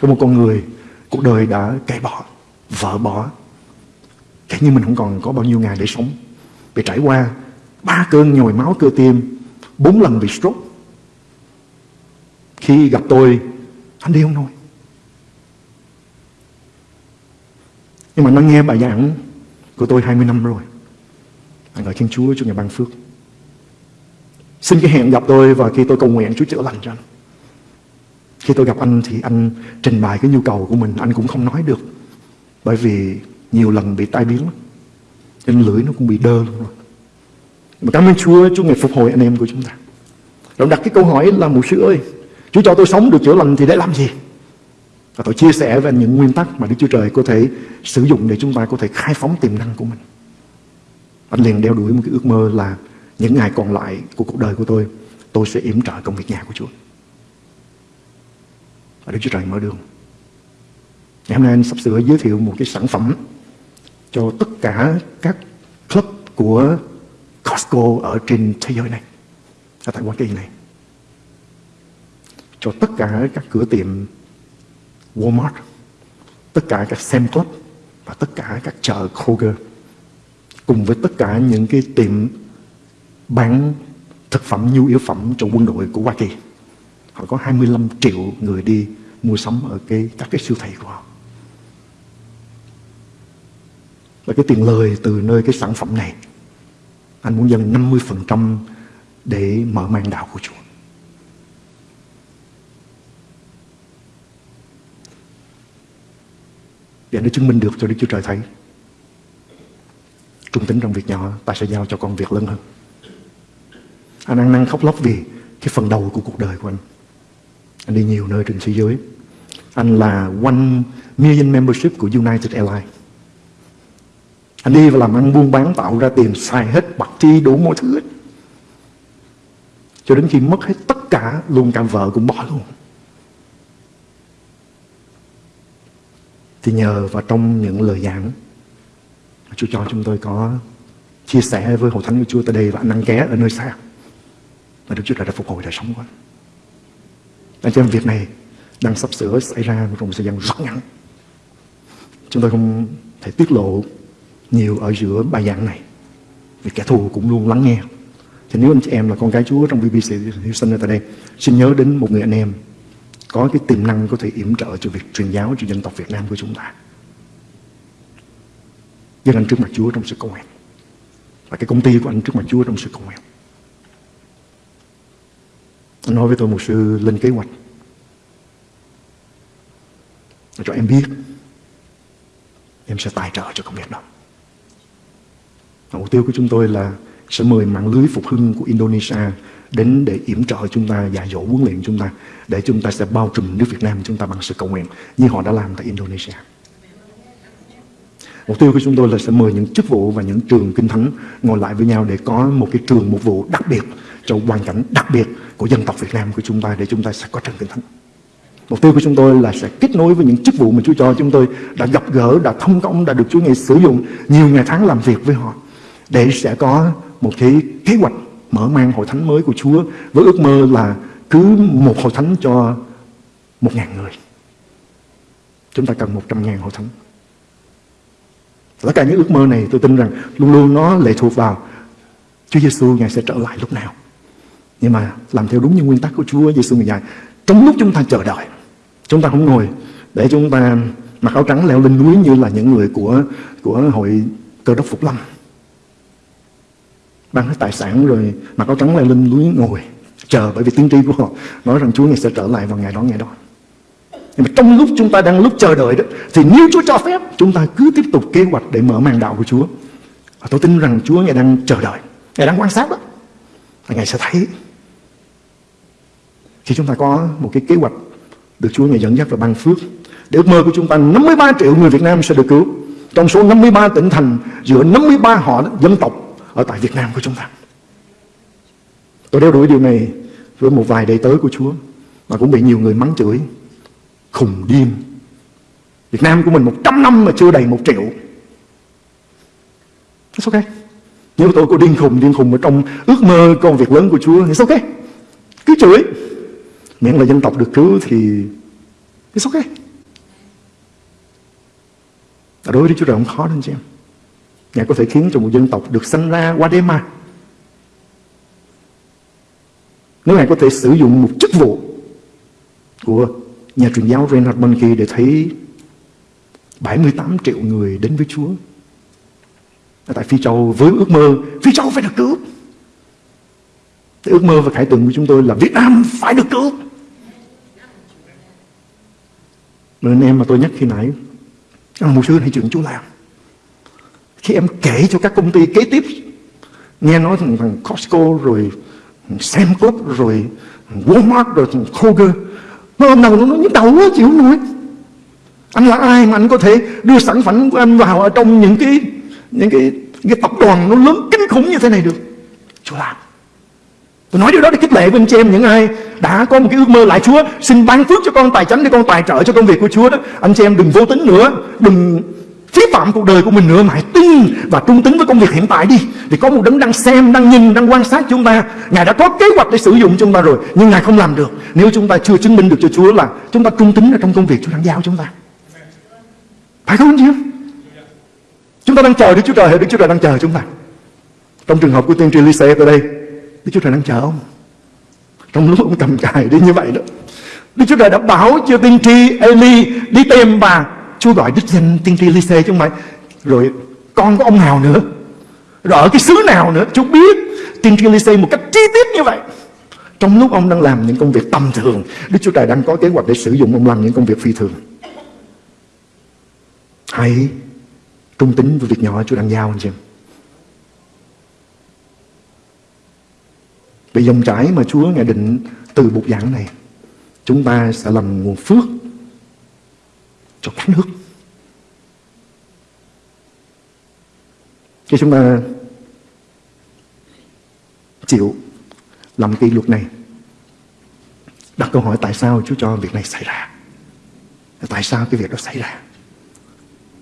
[SPEAKER 2] Có một con người, cuộc đời đã cải bỏ, vợ bỏ. Thế nhưng mình không còn có bao nhiêu ngày để sống. Bị trải qua ba cơn nhồi máu cơ tim, bốn lần bị stroke. Khi gặp tôi, anh đi không nổi. Nhưng mà nó nghe bài giảng của tôi 20 năm rồi. Anh gọi Thiên Chúa cho ngày ban phước. Xin cái hẹn gặp tôi và khi tôi cầu nguyện Chúa chữa lành cho anh. Khi tôi gặp anh thì anh trình bày cái nhu cầu của mình anh cũng không nói được. Bởi vì nhiều lần bị tai biến lắm. Trên lưỡi nó cũng bị đơ luôn rồi. Mà cảm ơn Chúa, Chúa ngày phục hồi anh em của chúng ta. Rồi đặt cái câu hỏi là mục sư ơi, Chúa cho tôi sống được chữa lành thì để làm gì? Và tôi chia sẻ về những nguyên tắc mà Đức Chúa Trời có thể sử dụng để chúng ta có thể khai phóng tiềm năng của mình. Anh liền đeo đuổi một cái ước mơ là những ngày còn lại của cuộc đời của tôi, tôi sẽ yểm trợ công việc nhà của Chúa. Và Đức Chúa Trời mở đường. Ngày hôm nay anh sắp sửa giới thiệu một cái sản phẩm cho tất cả các club của Costco ở trên thế giới này, ở tại Hoa Kỳ này. Cho tất cả các cửa tiệm Walmart, tất cả các Sam Club và tất cả các chợ Kroger cùng với tất cả những cái tiệm bán thực phẩm nhu yếu phẩm cho quân đội của Hoa Kỳ. Họ có 25 triệu người đi mua sắm ở cái các cái siêu thị của họ. Và cái tiền lời từ nơi cái sản phẩm này, anh muốn dâng 50% để mở mang đạo của Chúa. Để nó chứng minh được cho Đức Chúa Trời thấy. trung tính trong việc nhỏ, ta sẽ giao cho con việc lớn hơn anh ăn năn khóc lóc vì cái phần đầu của cuộc đời của anh anh đi nhiều nơi trên thế giới anh là one million membership của United Airlines anh đi và làm ăn, buôn bán, tạo ra tiền, xài hết, bạc chi, đủ mọi thứ hết cho đến khi mất hết tất cả, luôn cả vợ cũng bỏ luôn thì nhờ vào trong những lời giảng Chúa cho chúng tôi có chia sẻ với hội thánh của Chúa tại đây và anh ăn ké ở nơi xa và Đức Chúa Trời đã phục hồi đời sống của anh. Anh em, việc này đang sắp sửa xảy ra trong một thời gian rất ngắn. Chúng tôi không thể tiết lộ nhiều ở giữa bài giảng này vì kẻ thù cũng luôn lắng nghe. Thì nếu anh chị em là con cái Chúa trong BBC Houston ở tại đây, xin nhớ đến một người anh em có cái tiềm năng có thể yểm trợ cho việc truyền giáo cho dân tộc Việt Nam của chúng ta. Dân anh trước mặt Chúa trong sự cầu nguyện. Và cái công ty của anh trước mặt Chúa trong sự cầu nguyện. Anh nói với tôi một sư lên kế hoạch. Cho em biết em sẽ tài trợ cho công việc đó. Mục tiêu của chúng tôi là sẽ mời mạng lưới phục hưng của Indonesia đến để yểm trợ chúng ta, dạy dỗ huấn luyện chúng ta để chúng ta sẽ bao trùm nước Việt Nam chúng ta bằng sự cầu nguyện như họ đã làm tại Indonesia. Mục tiêu của chúng tôi là sẽ mời những chức vụ và những trường kinh thánh ngồi lại với nhau để có một cái trường mục vụ đặc biệt cho hoàn cảnh đặc biệt của dân tộc Việt Nam của chúng ta để chúng ta sẽ có trường kinh thánh. Mục tiêu của chúng tôi là sẽ kết nối với những chức vụ mà Chúa cho chúng tôi đã gặp gỡ, đã thông công, đã được Chúa Ngài sử dụng nhiều ngày tháng làm việc với họ để sẽ có một cái kế hoạch mở mang hội thánh mới của Chúa với ước mơ là cứ một hội thánh cho một ngàn người. Chúng ta cần một trăm ngàn hội thánh. Tất cả những ước mơ này tôi tin rằng luôn luôn nó lệ thuộc vào Chúa Giêsu Ngài sẽ trở lại lúc nào. Nhưng mà làm theo đúng như nguyên tắc của Chúa Giêsu Ngài dạy. Trong lúc chúng ta chờ đợi, chúng ta không ngồi để chúng ta mặc áo trắng leo lên núi như là những người của của hội cơ đốc Phục Lâm mang hết tài sản rồi mặc áo trắng lại lên núi ngồi, chờ bởi vì tiên tri của họ nói rằng Chúa ngày sẽ trở lại vào ngày đó ngày đó. Nhưng mà trong lúc chúng ta đang lúc chờ đợi đó, thì nếu Chúa cho phép, chúng ta cứ tiếp tục kế hoạch để mở màn đạo của Chúa. Và tôi tin rằng Chúa ngày đang chờ đợi ngày đang quan sát đó. Và ngày sẽ thấy. Khi chúng ta có một cái kế hoạch được Chúa ngày dẫn dắt và ban phước, để ước mơ của chúng ta 53 triệu người Việt Nam sẽ được cứu. Trong số 53 tỉnh thành, giữa 53 họ dân tộc ở tại Việt Nam của chúng ta. Tôi đeo đuổi điều này với một vài đệ tớ của Chúa mà cũng bị nhiều người mắng chửi. Khùng điên. Việt Nam của mình 100 năm mà chưa đầy một triệu. It's okay. Nếu tôi có điên khùng, điên khùng ở trong ước mơ công việc lớn của Chúa, it's okay. Cứ chửi. Miễn là dân tộc được cứu thì it's okay. Đối với Chúa Trời không khó đâu anh chị em. Ngài có thể khiến cho một dân tộc được sinh ra qua đêm mà. Nếu Ngài có thể sử dụng một chức vụ của nhà truyền giáo Reinhard Bonnke để thấy 78 triệu người đến với Chúa. Ở tại Phi Châu với ước mơ Phi Châu phải được cứu. Ước mơ và khải tượng của chúng tôi là Việt Nam phải được cứu. Nên em mà tôi nhắc khi nãy, một sư hãy chuyện chú làm. Khi em kể cho các công ty kế tiếp. Nghe nói thằng, Costco rồi Semcop rồi Walmart rồi Kroger. Nó ông nào nó nhức đầu quá chịu không nổi. Anh là ai mà anh có thể đưa sản phẩm của anh vào ở trong những cái những cái cái tập đoàn nó lớn kinh khủng như thế này được? Chúa làm. Tôi nói điều đó để khích lệ với anh chị em những ai đã có một cái ước mơ lại Chúa xin ban phước cho con tài chánh để con tài trợ cho công việc của Chúa đó. Anh chị em đừng vô tính nữa đừng phí phạm cuộc đời của mình nữa mà hãy tin và trung tính với công việc hiện tại đi. Thì có một đấng đang xem, đang nhìn, đang quan sát chúng ta. Ngài đã có kế hoạch để sử dụng chúng ta rồi, nhưng ngài không làm được. Nếu chúng ta chưa chứng minh được cho chúa là chúng ta trung tính ở trong công việc chúa đang giao chúng ta. Phải không chứ chúng ta đang chờ đức chúa trời hay đức chúa trời đang chờ chúng ta. Trong trường hợp của tiên tri Lise ở đây, đức chúa trời đang chờ ông. Trong lúc ông cầm cài đi như vậy đó, Đức Chúa Trời đã bảo cho tiên tri Eli đi tìm bà Chúa gọi đích danh tiên tri Lise chứ không phải. Rồi con của ông nào nữa, rồi ở cái xứ nào nữa, chú biết. Tin Gilead một cách chi tiết như vậy. Trong lúc ông đang làm những công việc tầm thường, Đức Chúa Trời đang có kế hoạch để sử dụng ông làm những công việc phi thường. Hãy trung tính với việc nhỏ Chúa đang giao anh chị vì dòng chảy mà Chúa ngài định từ bục giảng này, chúng ta sẽ làm nguồn phước cho các nước. Khi chúng ta chịu làm kỷ luật này, đặt câu hỏi tại sao Chúa cho việc này xảy ra? Tại sao cái việc đó xảy ra?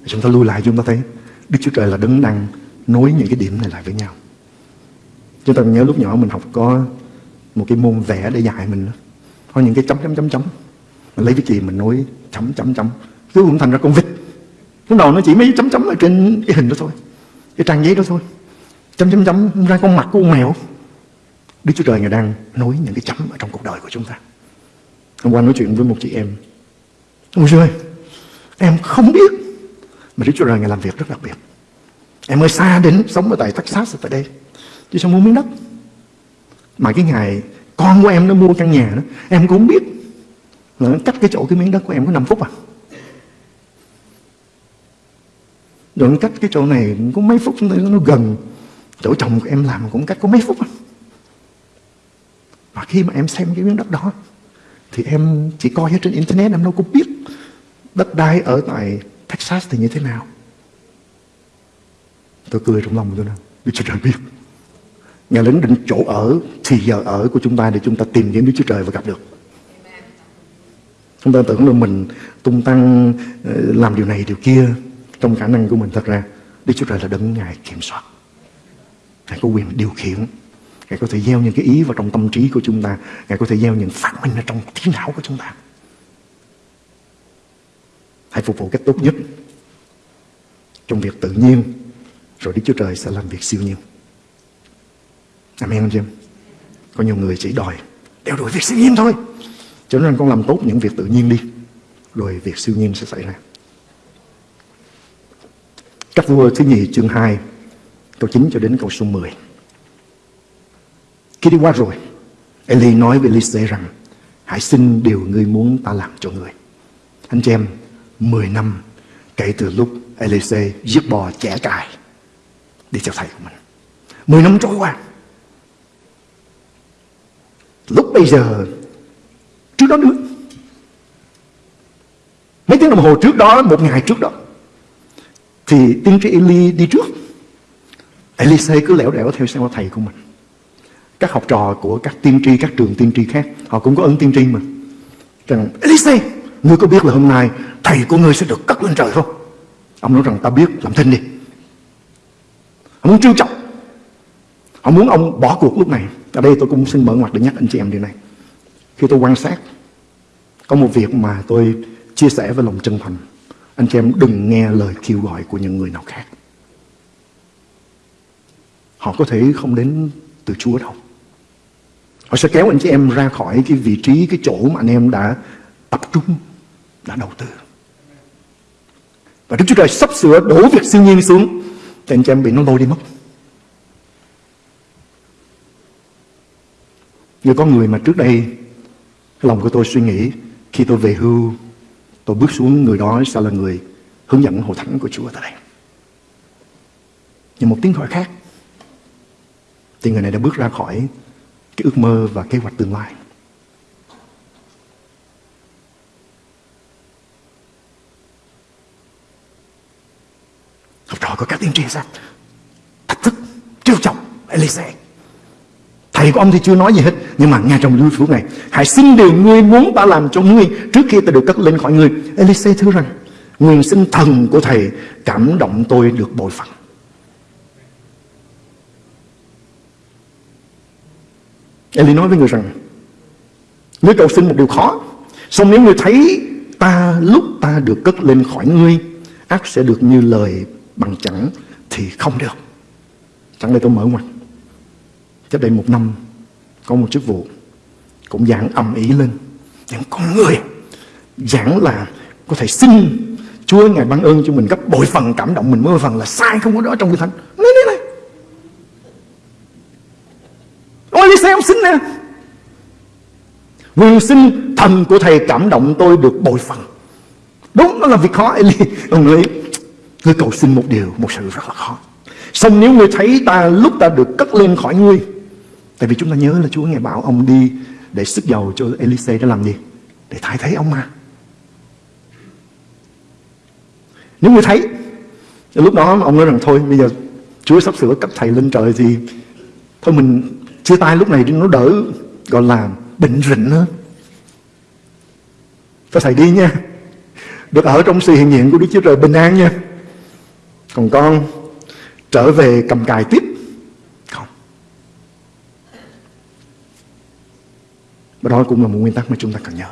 [SPEAKER 2] Chúng ta lui lại, chúng ta thấy Đức Chúa Trời là đứng đang nối những cái điểm này lại với nhau. Chúng ta nhớ lúc nhỏ mình học có một cái môn vẽ để dạy mình có những cái chấm chấm chấm chấm. Mình lấy cái gì mình nối, chấm chấm chấm. Cứ cũng thành ra con vịt. Lúc đầu nó chỉ mấy chấm chấm ở trên cái hình đó thôi cái trang giấy đó thôi. Chấm chấm chấm, ra con mặt của con mèo. Đức Chúa Trời Ngài đang nối những cái chấm ở trong cuộc đời của chúng ta. Hôm qua nói chuyện với một chị em. Ôi trời Em không biết, Mà Đức Chúa Trời Ngài làm việc rất đặc biệt. Em ơi xa đến sống ở tại Texas ở tại đây. Chứ sao mua miếng đất. Mà cái ngày con của em nó mua căn nhà đó, Em cũng không biết Là nó cách cái chỗ cái miếng đất của em có 5 phút à. Rồi nó cách cái chỗ này có mấy phút, Nó gần. Chỗ chồng của em làm cũng cách có mấy phút à. Và khi mà em xem cái miếng đất đó, Thì em chỉ coi ở trên internet, Em đâu có biết Đất đai ở tại Texas thì như thế nào. Tôi cười trong lòng tôi nói Đức Chúa Trời biết. Ngài lính định chỗ ở, Thì giờ ở của chúng ta để chúng ta tìm kiếm Đức Chúa Trời và gặp được. Chúng ta tưởng là mình tung tăng ờ, Làm điều này, điều kia. Trong khả năng của mình thật ra, Đức Chúa Trời là đấng Ngài kiểm soát. Ngài có quyền điều khiển. Ngài có thể gieo những cái ý vào trong tâm trí của chúng ta. Ngài có thể gieo những phát minh ở trong trí não của chúng ta. Hãy phục vụ cách tốt nhất Trong việc tự nhiên, Rồi Đức Chúa Trời sẽ làm việc siêu nhiên. Amen, anh chị em. Có nhiều người chỉ đòi Đeo đuổi việc siêu nhiên thôi, Cho nên con làm tốt những việc tự nhiên đi, Rồi việc siêu nhiên sẽ xảy ra. Các vua thứ nhì, chương 2 Câu 9 cho đến câu số 10 Khi đi qua rồi, Eli nói với Elise rằng, Hãy xin điều ngươi muốn ta làm cho ngươi. Anh chị em 10 năm kể từ lúc Elise giết bò trẻ cài đi theo thầy của mình. 10 năm trôi qua. Lúc bây giờ, trước đó nữa. Mấy tiếng đồng hồ trước đó, một ngày trước đó thì tiên tri Eli đi trước. Elise cứ lẻo đẻo theo sau thầy của mình. Các học trò của các tiên tri, các trường tiên tri khác, họ cũng có ơn tiên tri mà. Rằng Elise ngươi có biết là hôm nay thầy của ngươi sẽ được cất lên trời không? Ông nói rằng, ta biết, làm thinh đi. Họ muốn trêu chọc. Họ muốn ông bỏ cuộc lúc này. Ở đây tôi cũng xin mở ngoặt để nhắc anh chị em điều này. Khi tôi quan sát, có một việc mà tôi chia sẻ với lòng chân thành anh chị em đừng nghe lời kêu gọi của những người nào khác. Họ có thể không đến từ Chúa đâu. Họ sẽ kéo anh chị em ra khỏi cái vị trí, cái chỗ mà anh em đã tập trung, đã đầu tư. Và Đức Chúa Trời sắp sửa đổ việc siêu nhiên xuống Thì anh chị em bị nó lôi đi mất. Như có người mà trước đây Lòng của tôi suy nghĩ Khi tôi về hưu Tôi bước xuống người đó sẽ là người Hướng dẫn hội thánh của Chúa tại đây. Nhưng một tiếng gọi khác. Thì người này đã bước ra khỏi Cái ước mơ và kế hoạch tương lai. Học trò của các tiên tri sao Thách thức, trêu chọc Elise Thầy của ông thì chưa nói gì hết, Nhưng mà ngay trong lưu phủ này, Hãy xin điều ngươi muốn ta làm cho ngươi Trước khi ta được cất lên khỏi ngươi. Elise thưa rằng, Nguyện xin thần của thầy cảm động tôi được bội phận. Eli nói với người rằng, Nếu cầu xin một điều khó, Xong nếu ngươi thấy ta lúc ta được cất lên khỏi ngươi, ác sẽ được như lời bằng chẳng thì không được. Chẳng đây tôi mở ngoặt cách đây một năm, có một chức vụ cũng giảng ầm ý lên. Những con người. Giảng là có thể xin Chúa Ngài ban ơn cho mình gấp bội phần cảm động mình mới phần là sai không có đó trong kinh thánh. Nói này này. Ôi đi xem xin nè. Nguyện xin thần của thầy cảm động tôi được bội phần. Đúng nó là việc khó, Eli. Ông nói Ngươi cầu xin một điều, Một sự rất là khó. Xong nếu ngươi thấy ta, lúc ta được cất lên khỏi ngươi Tại vì chúng ta nhớ là Chúa nghe bảo ông đi để sức dầu cho Elise để làm gì? Để thay thế ông mà. Nếu người thấy, lúc đó ông nói rằng thôi bây giờ Chúa sắp sửa cấp thầy lên trời thì thôi mình chia tay lúc này nó đỡ gọi là bệnh rịnh hơn. Thôi thầy đi nha. Được ở trong sự hiện diện của Đức Chúa Trời bình an nha. Còn con trở về cầm cài tiếp. Không. Và đó cũng là một nguyên tắc mà chúng ta cần nhớ.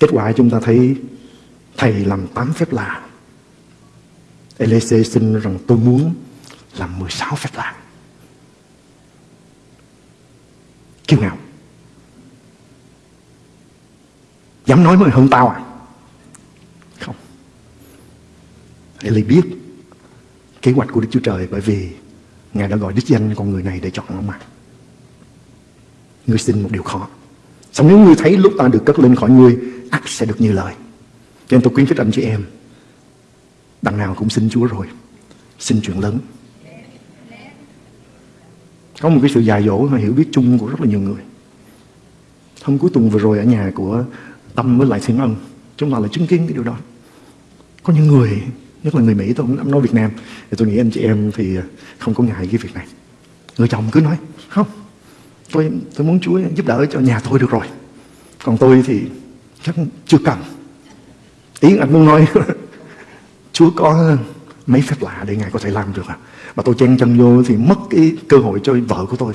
[SPEAKER 2] Kết quả chúng ta thấy thầy làm tám phép lạ. Elise xin rằng tôi muốn làm 16 phép lạ. Kiêu ngạo. Dám nói mới hơn tao à? Không. Eli biết kế hoạch của Đức Chúa Trời bởi vì Ngài đã gọi đích danh con người này để chọn ông mà. Ngươi xin một điều khó. Xong nếu ngươi thấy lúc ta được cất lên khỏi ngươi, ắt sẽ được như lời. Cho nên tôi khuyến khích anh chị em, đằng nào cũng xin Chúa rồi. Xin chuyện lớn. Có một cái sự dài dỗ mà hiểu biết chung của rất là nhiều người. Hôm cuối tuần vừa rồi ở nhà của Tâm với lại Thiên Ân, chúng ta là chứng kiến cái điều đó. Có những người, nhất là người Mỹ, tôi không nói Việt Nam, thì tôi nghĩ anh chị em thì không có ngại cái việc này. Người chồng cứ nói, không, tôi tôi muốn Chúa giúp đỡ cho nhà tôi được rồi. Còn tôi thì chắc chưa cần. Ý anh muốn nói, Chúa có mấy phép lạ để Ngài có thể làm được à. Mà tôi chen chân vô thì mất cái cơ hội cho vợ của tôi.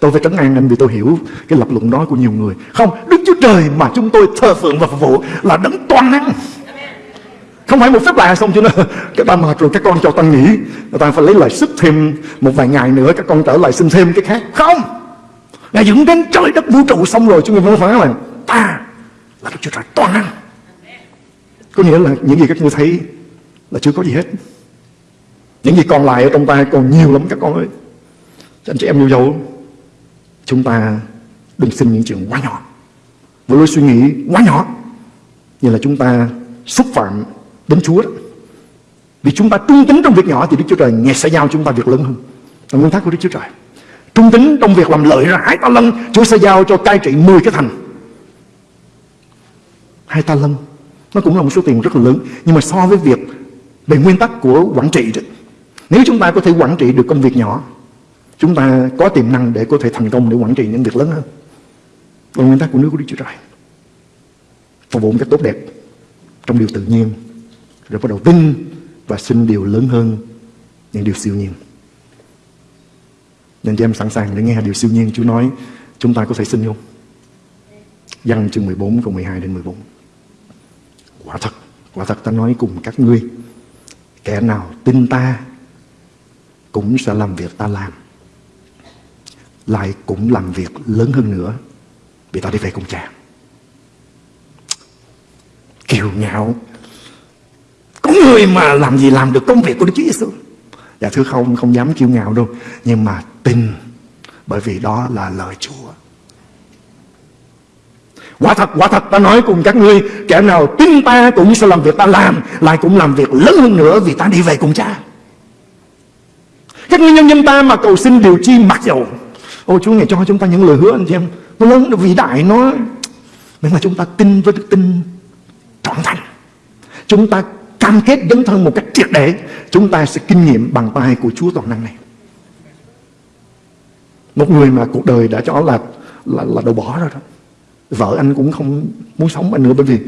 [SPEAKER 2] Tôi phải trấn an anh vì tôi hiểu cái lập luận đó của nhiều người. Không, Đức Chúa Trời mà chúng tôi thờ phượng và phục vụ là đấng toàn năng. Không phải một phép lạ xong chứ nó Các ba mệt rồi các con cho ta nghỉ Ta phải lấy lại sức thêm một vài ngày nữa Các con trở lại xin thêm cái khác Không Ngài dựng đến trời đất vũ trụ xong rồi, Chúng người mới phán là ta là Đức Chúa Trời toàn năng. Có nghĩa là những gì các ngươi thấy Là chưa có gì hết. Những gì còn lại ở trong ta còn nhiều lắm, các con ơi. Cho anh chị em yêu dấu, Chúng ta đừng xin những chuyện quá nhỏ. Với lối suy nghĩ quá nhỏ, Như là chúng ta xúc phạm đến Chúa đó. Vì chúng ta trung tín trong việc nhỏ Thì Đức Chúa Trời nghe sẽ giao chúng ta việc lớn hơn. Là nguyên tắc của Đức Chúa Trời. Trung tính trong việc làm lợi ra hai ta lân. Chúa sẽ giao cho cai trị 10 cái thành. Hai ta lân Nó cũng là một số tiền rất là lớn Nhưng mà so với việc Về nguyên tắc của quản trị đó, Nếu chúng ta có thể quản trị được công việc nhỏ Chúng ta có tiềm năng để có thể thành công Để quản trị những việc lớn hơn. Là nguyên tắc của nước của Đức Chúa Trời. Phục vụ một cách tốt đẹp Trong điều tự nhiên Rồi bắt đầu tin Và xin điều lớn hơn Những điều siêu nhiên nên cho em sẵn sàng để nghe điều siêu nhiên Chúa nói. Chúng ta có thể xin không? Văn chương 14 câu 12 đến 14 Quả thật Quả thật ta nói cùng các ngươi, Kẻ nào tin ta Cũng sẽ làm việc ta làm, Lại cũng làm việc lớn hơn nữa, Vì ta đi về cùng cha. Kiều ngạo. Có người mà làm gì làm được công việc của Đức Chúa Giêsu Dạ thưa không, không dám kiêu ngạo đâu. Nhưng mà tin Bởi vì đó là lời Chúa. Quả thật, quả thật ta nói cùng các ngươi Kẻ nào tin ta cũng sẽ làm việc ta làm Lại cũng làm việc lớn hơn nữa Vì ta đi về cùng cha. Các ngươi nhân dân ta mà cầu xin điều chi mặc dầu. Ô Chúa ngày cho chúng ta những lời hứa anh chị em. Nó lớn, nó vĩ đại, nó Nhưng mà chúng ta tin với đức tin trọn thành Chúng ta cam kết dấn thân một cách triệt để chúng ta sẽ kinh nghiệm bằng tay của Chúa toàn năng này. Một người mà cuộc đời đã cho là là, là đầu bỏ rồi đó. Vợ anh cũng không muốn sống anh nữa bởi vì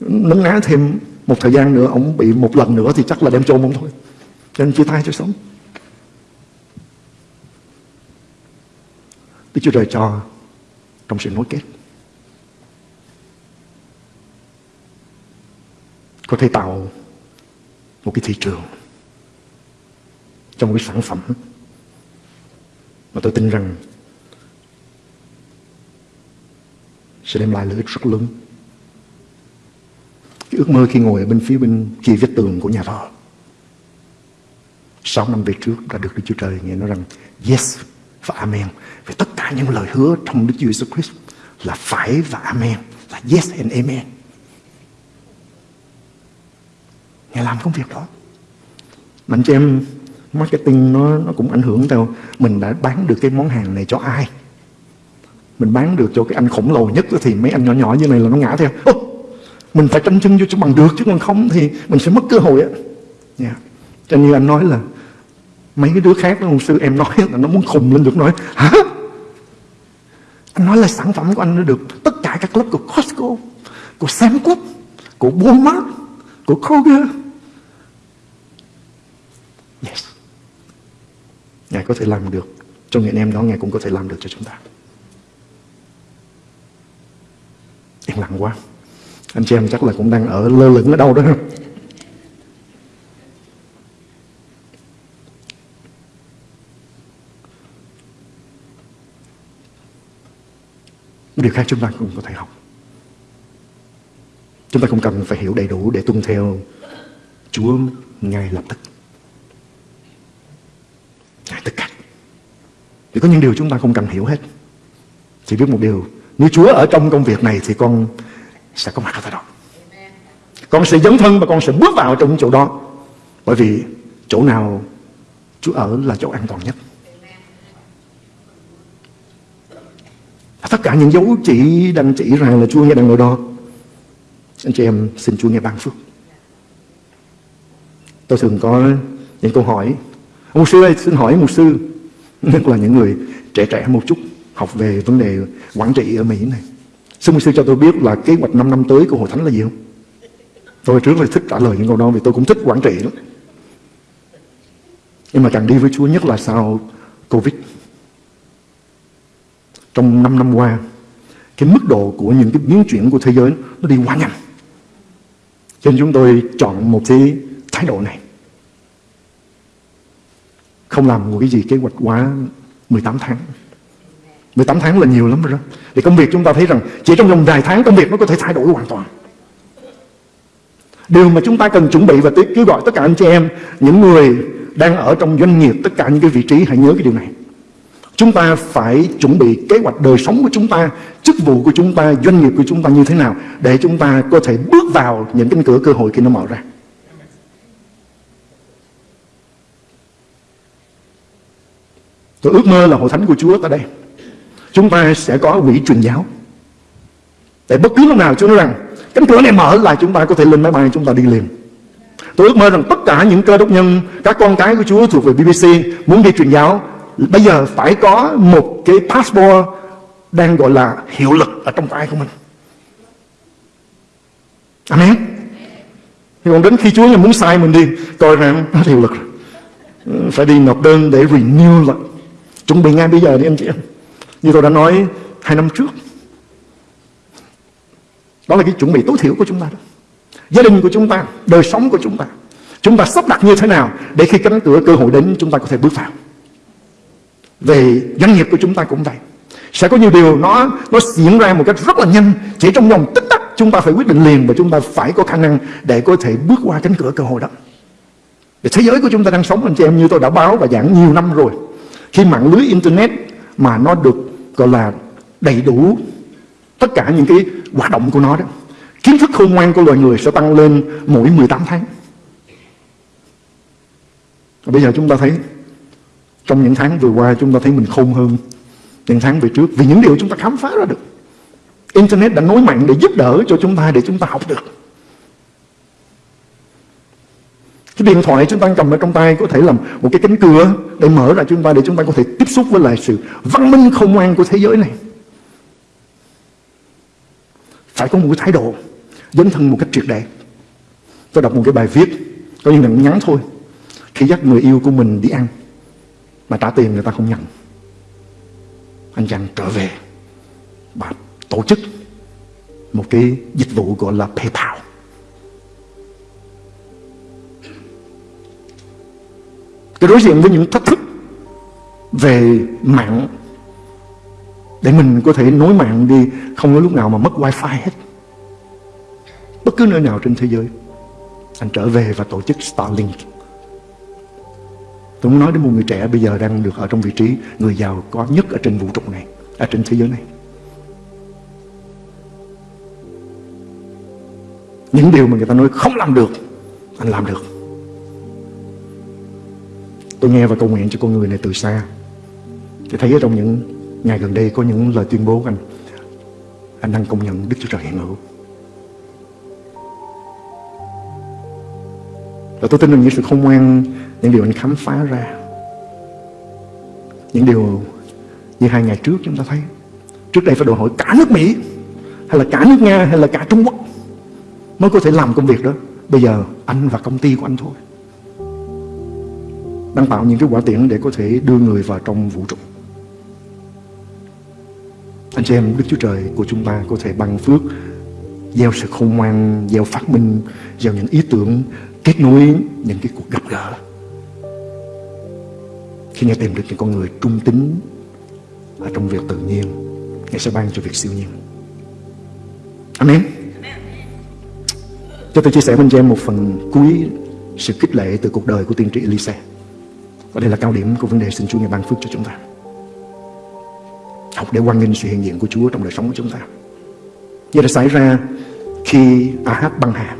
[SPEAKER 2] nấn ná thêm một thời gian nữa ông bị một lần nữa thì chắc là đem chôn ông thôi. Cho nên chia tay cho sống. Đức Chúa Trời cho trong sự nối kết. Có thể tạo một cái thị trường, trong một cái sản phẩm mà tôi tin rằng sẽ đem lại lợi ích rất lớn. Cái ước mơ khi ngồi ở bên phía bên kia vết tường của nhà thờ. Sáu năm về trước đã được Đức Chúa Trời nghe nói rằng, yes, và amen về tất cả những lời hứa trong Đức Chúa Jesus Christ là phải và amen, là yes and amen. Ngài làm công việc đó. Mà anh chị em marketing nó nó cũng ảnh hưởng theo mình đã bán được cái món hàng này cho ai. Mình bán được cho cái anh khổng lồ nhất thì mấy anh nhỏ nhỏ như này là nó ngã theo. Ô, mình phải tranh chân vô cho bằng được chứ còn không thì mình sẽ mất cơ hội á. Yeah. cho như anh nói là mấy cái đứa khác đó ông sư em nói là nó muốn khùng lên được nói hả? Anh nói là sản phẩm của anh nó được tất cả các lớp của Costco của Sam Club của Walmart của Kroger yes. Ngài có thể làm được. Cho người anh em đó, Ngài cũng có thể làm được cho chúng ta. Yên lặng quá. Anh chị em chắc là cũng đang ở lơ lửng ở đâu đó. Điều khác chúng ta cũng có thể học. Chúng ta không cần phải hiểu đầy đủ để tuân theo Chúa ngay lập tức. Ngài tất cả Vì có những điều chúng ta không cần hiểu hết. Chỉ biết một điều Nếu Chúa ở trong công việc này Thì con sẽ có mặt ở tại đó. Con sẽ dấn thân và con sẽ bước vào trong chỗ đó. Bởi vì chỗ nào Chúa ở là chỗ an toàn nhất. Tất cả những dấu chỉ đang chỉ rằng là Chúa nghe đang ngồi đó. Anh chị em, xin Chúa nghe ban phước. Tôi thường có những câu hỏi Mục sư ơi, xin hỏi mục sư. Nhất là những người trẻ trẻ một chút, Học về vấn đề quản trị ở Mỹ này. Xin mục sư cho tôi biết là kế hoạch 5 năm tới của Hội Thánh là gì không? Tôi trước là thích trả lời những câu đó Vì tôi cũng thích quản trị lắm. Nhưng mà càng đi với Chúa nhất là sau Covid. Trong 5 năm qua, Cái mức độ của những cái biến chuyển của thế giới Nó đi quá nhanh. Cho nên chúng tôi chọn một cái thái độ này không làm một cái gì, kế hoạch quá 18 tháng. 18 tháng là nhiều lắm rồi đó. Thì công việc chúng ta thấy rằng Chỉ trong vòng vài tháng công việc nó có thể thay đổi hoàn toàn. Điều mà chúng ta cần chuẩn bị Và kêu gọi tất cả anh chị em, Những người đang ở trong doanh nghiệp, Tất cả những cái vị trí, hãy nhớ cái điều này. Chúng ta phải chuẩn bị kế hoạch đời sống của chúng ta, Chức vụ của chúng ta, Doanh nghiệp của chúng ta như thế nào Để chúng ta có thể bước vào những cánh cửa, cơ hội khi nó mở ra. Tôi ước mơ là hội thánh của Chúa tại đây. Chúng ta sẽ có quỹ truyền giáo. Để bất cứ lúc nào Chúa nói rằng, Cánh cửa này mở là chúng ta có thể lên máy bay, chúng ta đi liền. Tôi ước mơ rằng tất cả những cơ đốc nhân, Các con cái của Chúa thuộc về BBC Muốn đi truyền giáo, Bây giờ phải có một cái passport Đang gọi là hiệu lực Ở trong tay của mình. Amen. Thì còn đến khi Chúa muốn sai mình đi, Coi rằng nó hiệu lực ừ, Phải đi nộp đơn để renew lại. Chuẩn bị ngay bây giờ đi, anh chị em. Như tôi đã nói hai năm trước, Đó là cái chuẩn bị tối thiểu của chúng ta đó. Gia đình của chúng ta, Đời sống của chúng ta Chúng ta sắp đặt như thế nào Để khi cánh cửa cơ hội đến, chúng ta có thể bước vào. Về doanh nghiệp của chúng ta cũng vậy. Sẽ có nhiều điều nó nó diễn ra một cách rất là nhanh. Chỉ trong vòng tích tắc, chúng ta phải quyết định liền Và chúng ta phải có khả năng để có thể bước qua cánh cửa cơ hội đó. Thế giới của chúng ta đang sống, anh chị em, như tôi đã báo và giảng nhiều năm rồi khi mạng lưới internet mà nó được, gọi là, đầy đủ tất cả những cái hoạt động của nó đó, kiến thức khôn ngoan của loài người sẽ tăng lên mỗi 18 tháng. Và bây giờ chúng ta thấy, trong những tháng vừa qua chúng ta thấy mình khôn hơn, những tháng về trước, vì những điều chúng ta khám phá ra được. Internet đã nối mạnh để giúp đỡ cho chúng ta, để chúng ta học được. Cái điện thoại chúng ta cầm ở trong tay có thể làm một cái cánh cửa để mở ra chúng ta để chúng ta có thể tiếp xúc với lại sự văn minh không ngoan của thế giới này. Phải có một cái thái độ dấn thân một cách triệt để. Tôi đọc một cái bài viết, có những ngắn ngắn thôi. Khi dắt người yêu của mình đi ăn, mà trả tiền người ta không nhận. Anh chàng trở về và tổ chức một cái dịch vụ gọi là PayPal. Tôi đối diện với những thách thức về mạng để mình có thể nối mạng đi không có lúc nào mà mất wifi hết. Bất cứ nơi nào trên thế giới. Anh trở về và tổ chức Starlink. Tôi muốn nói đến một người trẻ bây giờ đang được ở trong vị trí người giàu có nhất ở trên vũ trụ này, ở trên thế giới này. Những điều mà người ta nói không làm được, anh làm được. Tôi nghe và cầu nguyện cho con người này từ xa. Thì thấy ở trong những ngày gần đây có những lời tuyên bố của anh. Anh đang công nhận Đức Chúa Trời hiện hữu. Và tôi tin rằng những sự khôn ngoan, Những điều anh khám phá ra, Những điều như hai ngày trước chúng ta thấy, Trước đây phải đòi hỏi cả nước Mỹ, Hay là cả nước Nga, hay là cả Trung Quốc Mới có thể làm công việc đó. Bây giờ anh và công ty của anh thôi. Đang tạo những cái quả tiễn để có thể đưa người vào trong vũ trụ. Anh chị em, Đức Chúa Trời của chúng ta có thể bằng phước, Gieo sự khôn ngoan, Gieo phát minh, Gieo những ý tưởng, Kết nối những cái cuộc gặp gỡ. Khi Ngài tìm được những con người trung tính Ở trong việc tự nhiên, Ngài sẽ ban cho việc siêu nhiên. Amen. Cho tôi chia sẻ với anh chị em một phần cuối sự kích lệ từ cuộc đời của tiên tri Elisa. Và đây là cao điểm của vấn đề xin Chúa Ngài ban phước cho chúng ta. Học để quan nghênh sự hiện diện của Chúa trong đời sống của chúng ta. Như đã xảy ra khi Ahab băng hà,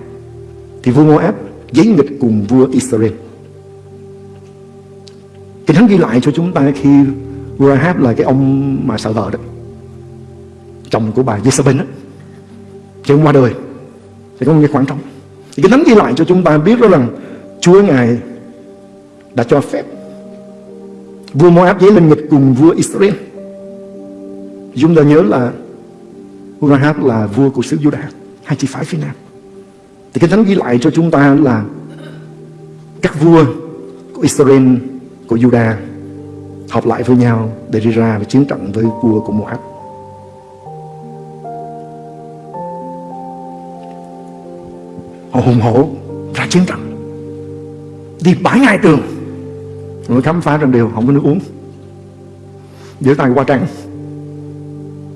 [SPEAKER 2] thì vua Moab giấy nghịch cùng vua Israel. Kinh Thánh ghi lại cho chúng ta khi vua Ahab là cái ông mà sợ vợ đó, chồng của bà Jezebel đó, khi ông qua đời thì có một cái khoảng trống thì cái thánh ghi lại cho chúng ta biết đó rằng Chúa Ngài đã cho phép vua Moab dấy lên nghịch cùng vua Israel. Chúng ta nhớ là Urahab là vua của xứ Judah hai chi phái phía nam. Thì cái thánh ghi lại cho chúng ta là các vua của Israel, của Judah họp lại với nhau để đi ra và chiến trận với vua của Moab. Họ hùng hổ ra chiến trận. Đi bãi ngai tường mới khám phá ra điều không có nước uống. Giữa tay qua trăng.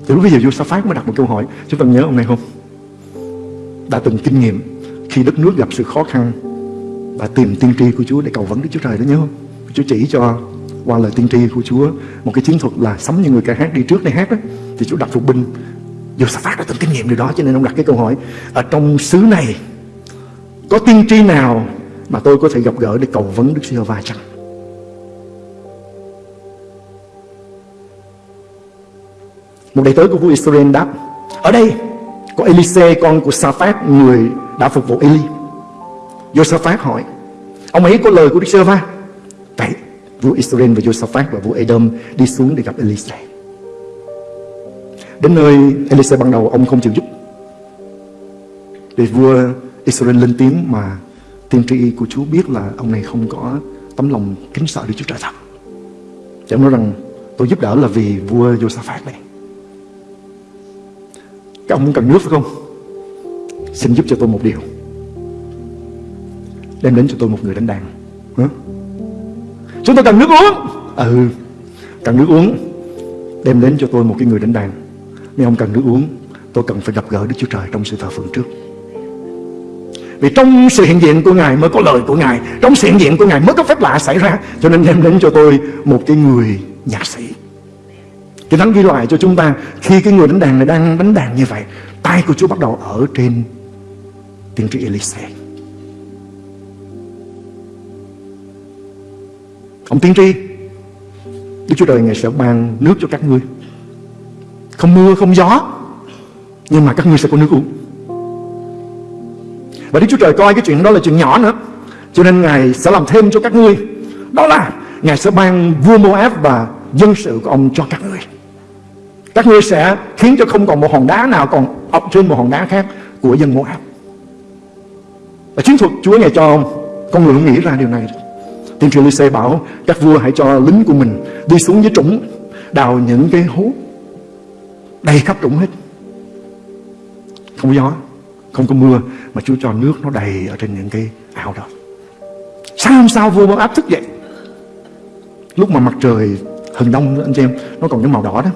[SPEAKER 2] Thì lúc bây giờ Josaphat mới đặt một câu hỏi. Chúng ta nhớ hôm nay không? Đã từng kinh nghiệm khi đất nước gặp sự khó khăn và tìm tiên tri của Chúa để cầu vấn Đức Chúa Trời đó nhớ không? Chúa chỉ cho qua lời tiên tri của Chúa một cái chiến thuật là sắm như người ca hát đi trước để hát đó thì Chúa đặt phục binh. Do sa phát đã từng kinh nghiệm điều đó, cho nên ông đặt cái câu hỏi, ở trong xứ này có tiên tri nào mà tôi có thể gặp gỡ để cầu vấn Đức Giê-hô-va chăng? Một đầy tớ của vua Israel đáp, Ở đây, có Elise, con của Sa-phát Người đã phục vụ Eli Josaphat hỏi, Ông ấy có lời của Đức Sơ-va Vậy, vua Israel và Josaphat và vua Edom Đi xuống để gặp Elise Đến nơi, Elise ban đầu, ông không chịu giúp để vua Israel lên tiếng mà tiên tri của Chúa biết là ông này không có tấm lòng kính sợ Đức Chúa Trời thật. Thì ông nói rằng tôi giúp đỡ là vì vua Josaphat này. Các ông cần nước phải không? Xin giúp cho tôi một điều. Đem đến cho tôi một người đánh đàn. Hả? Chúng tôi cần nước uống. Ừ, cần nước uống. Đem đến cho tôi một cái người đánh đàn. Nếu ông cần nước uống, tôi cần phải gặp gỡ Đức Chúa Trời trong sự thờ phượng trước. Vì trong sự hiện diện của Ngài mới có lời của Ngài Trong sự hiện diện của Ngài mới có phép lạ xảy ra Cho nên đem đến cho tôi một cái người nhạc sĩ cái thánh ghi lại cho chúng ta, Khi cái người đánh đàn này đang đánh đàn như vậy, Tay của Chúa bắt đầu ở trên tiên tri Elise. Ông tiên tri, Đức Chúa Trời Ngài sẽ ban nước cho các ngươi. Không mưa, không gió, Nhưng mà các ngươi sẽ có nước uống. Và Đức Chúa Trời coi cái chuyện đó là chuyện nhỏ nữa, Cho nên Ngài sẽ làm thêm cho các ngươi. Đó là Ngài sẽ ban vua Moab và dân sự của ông cho các ngươi. Các ngươi sẽ khiến cho không còn một hòn đá nào còn ập trên một hòn đá khác của dân Moab. Và chiến thuật Chúa Ngài cho ông Con người nghĩ ra điều này. Tiên tri Lysê bảo, các vua hãy cho lính của mình đi xuống dưới trũng, Đào những cái hố Đầy khắp trũng hết. Không có gió, Không có mưa, mà Chúa cho nước nó đầy ở trên những cái ao đó. Sáng hôm sau vua áp thức dậy? Lúc mà mặt trời hừng đông anh chị em, nó còn cái màu đỏ đó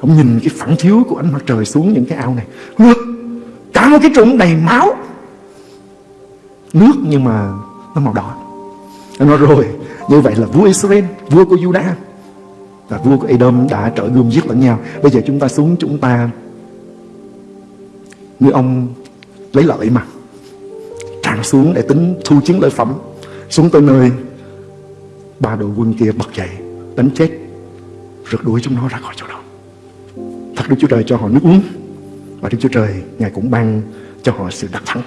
[SPEAKER 2] ông nhìn cái phản chiếu của ánh mặt trời xuống những cái ao này. Nước cả một cái trũng đầy máu. Nước nhưng mà nó màu đỏ. Anh nói, rồi, như vậy là vua Israel, vua của Judah và vua của Edom đã trở gươm giết lẫn nhau. Bây giờ chúng ta xuống chúng ta như ông lấy lợi mà. Tràn xuống để tính thu chiến lợi phẩm. Xuống tới nơi ba đội quân kia bật dậy, đánh chết, rượt đuổi chúng nó ra khỏi chỗ đó thật Đức Chúa Trời cho họ nước uống. Và Đức Chúa Trời, Ngài cũng ban cho họ sự đắc thắng.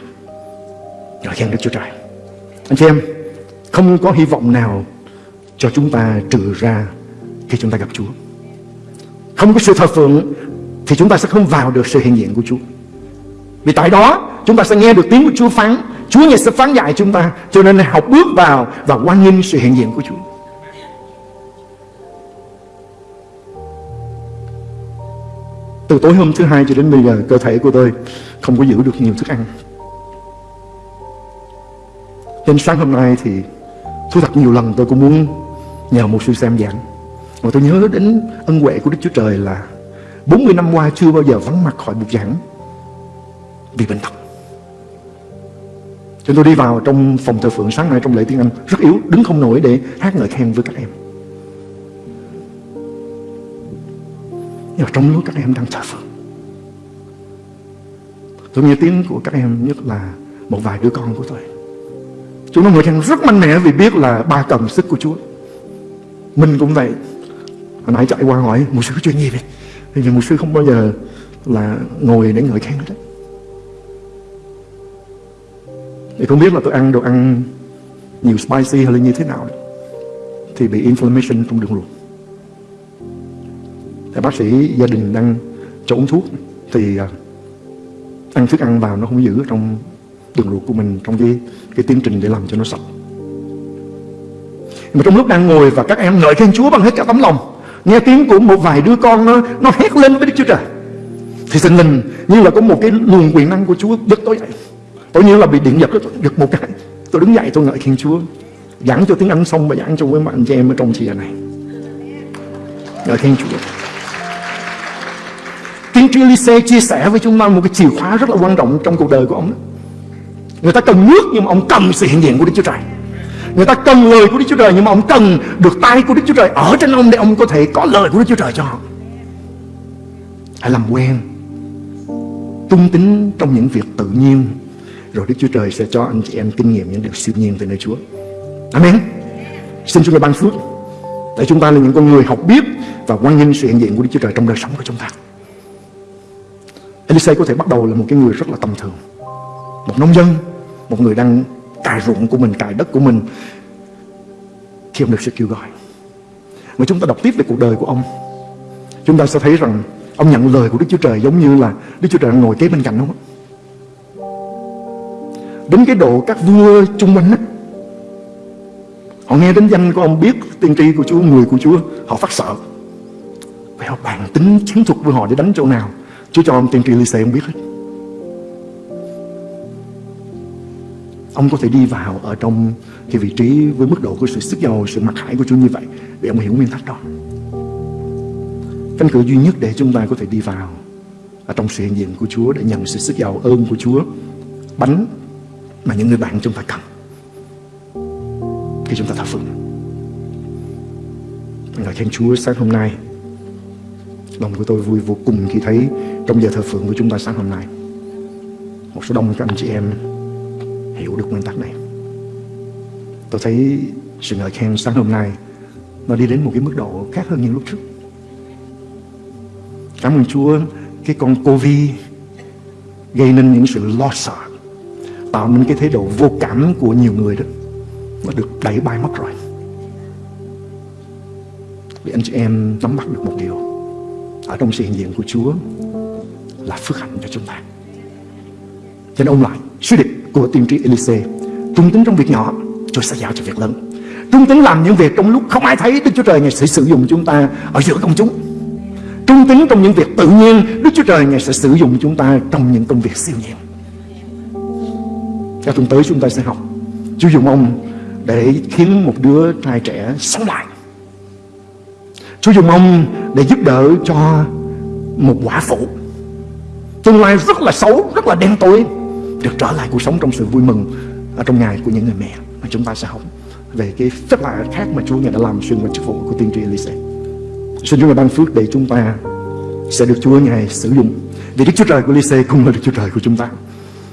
[SPEAKER 2] Rồi khen Đức Chúa Trời. Anh chị em, không có hy vọng nào cho chúng ta trừ ra khi chúng ta gặp Chúa. Không có sự thờ phượng thì chúng ta sẽ không vào được sự hiện diện của Chúa. Vì tại đó, chúng ta sẽ nghe được tiếng của Chúa phán. Chúa Ngài sẽ phán dạy chúng ta cho nên học bước vào và quan nghênh sự hiện diện của Chúa. Từ tối hôm thứ hai cho đến bây giờ cơ thể của tôi không có giữ được nhiều thức ăn. nên sáng hôm nay thì thú thật nhiều lần tôi cũng muốn nhờ một sư xem giảng. Mà tôi nhớ đến ân huệ của Đức Chúa Trời là 40 năm qua chưa bao giờ vắng mặt khỏi bục giảng vì bệnh tật. Cho tôi đi vào trong phòng thờ phượng sáng nay trong lễ tiếng Anh rất yếu, đứng không nổi để hát ngợi khen với các em. Nhưng mà trong lúc các em đang thờ phượng Tôi nghe tiếng của các em, nhất là một vài đứa con của tôi. Chúng nó ngồi khen rất mạnh mẽ vì biết là ba cần sức của Chúa. Mình cũng vậy. Hồi nãy chạy qua hỏi một sư có chuyện gì vậy? Thì một sư không bao giờ là ngồi để ngợi khen hết Thì không biết là tôi ăn đồ ăn nhiều spicy hay là như thế nào Thì bị inflammation trong đường ruột thì bác sĩ gia đình đang cho uống thuốc thì à, ăn thức ăn vào nó không giữ trong đường ruột của mình, trong cái cái tiến trình để làm cho nó sạch. Mà trong lúc đang ngồi và các em ngợi khen Chúa bằng hết cả tấm lòng, nghe tiếng của một vài đứa con nó nó hét lên với Đức Chúa Trời. Thì tình linh như là có một cái luồng quyền năng của Chúa giật tôi dậy. Tôi như là bị điện giật giật một cái, tôi đứng dậy tôi ngợi khen Chúa. Giảng cho tiếng Anh xong và giảng cho với bạn chị em ở trong chìa này. Ngợi khen Chúa. Andrew Lise chia sẻ với chúng ta một cái chìa khóa rất là quan trọng trong cuộc đời của ông. Người ta cần nước nhưng mà ông cần sự hiện diện của Đức Chúa Trời. Người ta cần lời của Đức Chúa Trời nhưng mà ông cần được tay của Đức Chúa Trời ở trên ông để ông có thể có lời của Đức Chúa Trời cho họ. Hãy làm quen, tung tính trong những việc tự nhiên, rồi Đức Chúa Trời sẽ cho anh chị em kinh nghiệm những điều siêu nhiên từ nơi Chúa. Amen. Xin Chúa ban phước, để chúng ta là những con người học biết và quan nghênh sự hiện diện của Đức Chúa Trời trong đời sống của chúng ta. Elise có thể bắt đầu là một cái người rất là tầm thường. Một nông dân Một người đang cài ruộng của mình, cài đất của mình. Khi ông được sự kêu gọi Mà chúng ta đọc tiếp về cuộc đời của ông. Chúng ta sẽ thấy rằng Ông nhận lời của Đức Chúa Trời giống như là Đức Chúa Trời đang ngồi kế bên cạnh ông Đến cái độ các vua chung quanh á Họ nghe đến danh của ông biết tiên tri của Chúa, người của Chúa Họ phát sợ. Vậy họ bàn tính chiến thuật với họ để đánh chỗ nào? Chúa cho ông tiên tri Lise ông biết hết Ông có thể đi vào ở trong cái vị trí với mức độ của sự sức giàu, sự mặc khải của Chúa như vậy để ông hiểu nguyên tắc đó. Cánh cửa duy nhất để chúng ta có thể đi vào ở trong sự hiện diện của Chúa để nhận sự sức giàu ơn của Chúa, bánh mà những người bạn chúng ta cần khi chúng ta thờ phượng. Ngợi khen Chúa sáng hôm nay Lòng của tôi vui vô cùng khi thấy trong giờ thờ phượng của chúng ta sáng hôm nay, Một số đông các anh chị em hiểu được nguyên tắc này. Tôi thấy sự ngợi khen sáng hôm nay Nó đi đến một cái mức độ khác hơn những lúc trước. Cảm ơn Chúa, Cái con Covid Gây nên những sự lo sợ, Tạo nên cái thế độ vô cảm của nhiều người đó, Nó được đẩy bay mất rồi. Vì anh chị em nắm bắt được một điều, ở trong sự hiện diện của Chúa là phước hạnh cho chúng ta. Cho nên ông lại suy định của tiên tri Elise trung tính trong việc nhỏ rồi sẽ giao cho việc lớn. Trung tính làm những việc trong lúc không ai thấy Đức Chúa Trời Ngài sẽ sử dụng chúng ta ở giữa công chúng. Trung tính trong những việc tự nhiên, Đức Chúa Trời Ngài sẽ sử dụng chúng ta trong những công việc siêu nhiên. Các tuần tới chúng ta sẽ học Chúa dùng ông để khiến một đứa trai trẻ sống lại Chúa dùng ông để giúp đỡ cho một quả phụ Tương lai rất là xấu, rất là đen tối. Được trở lại cuộc sống trong sự vui mừng Ở trong ngày của những người mẹ Mà chúng ta sẽ học về cái phép lạ khác mà Chúa Ngài đã làm xuyên qua chức vụ của tiên tri Elise Xin Chúa Ngài ban phước để chúng ta sẽ được Chúa Ngài sử dụng Vì Đức Chúa Trời của Elise cũng là Đức Chúa Trời của chúng ta.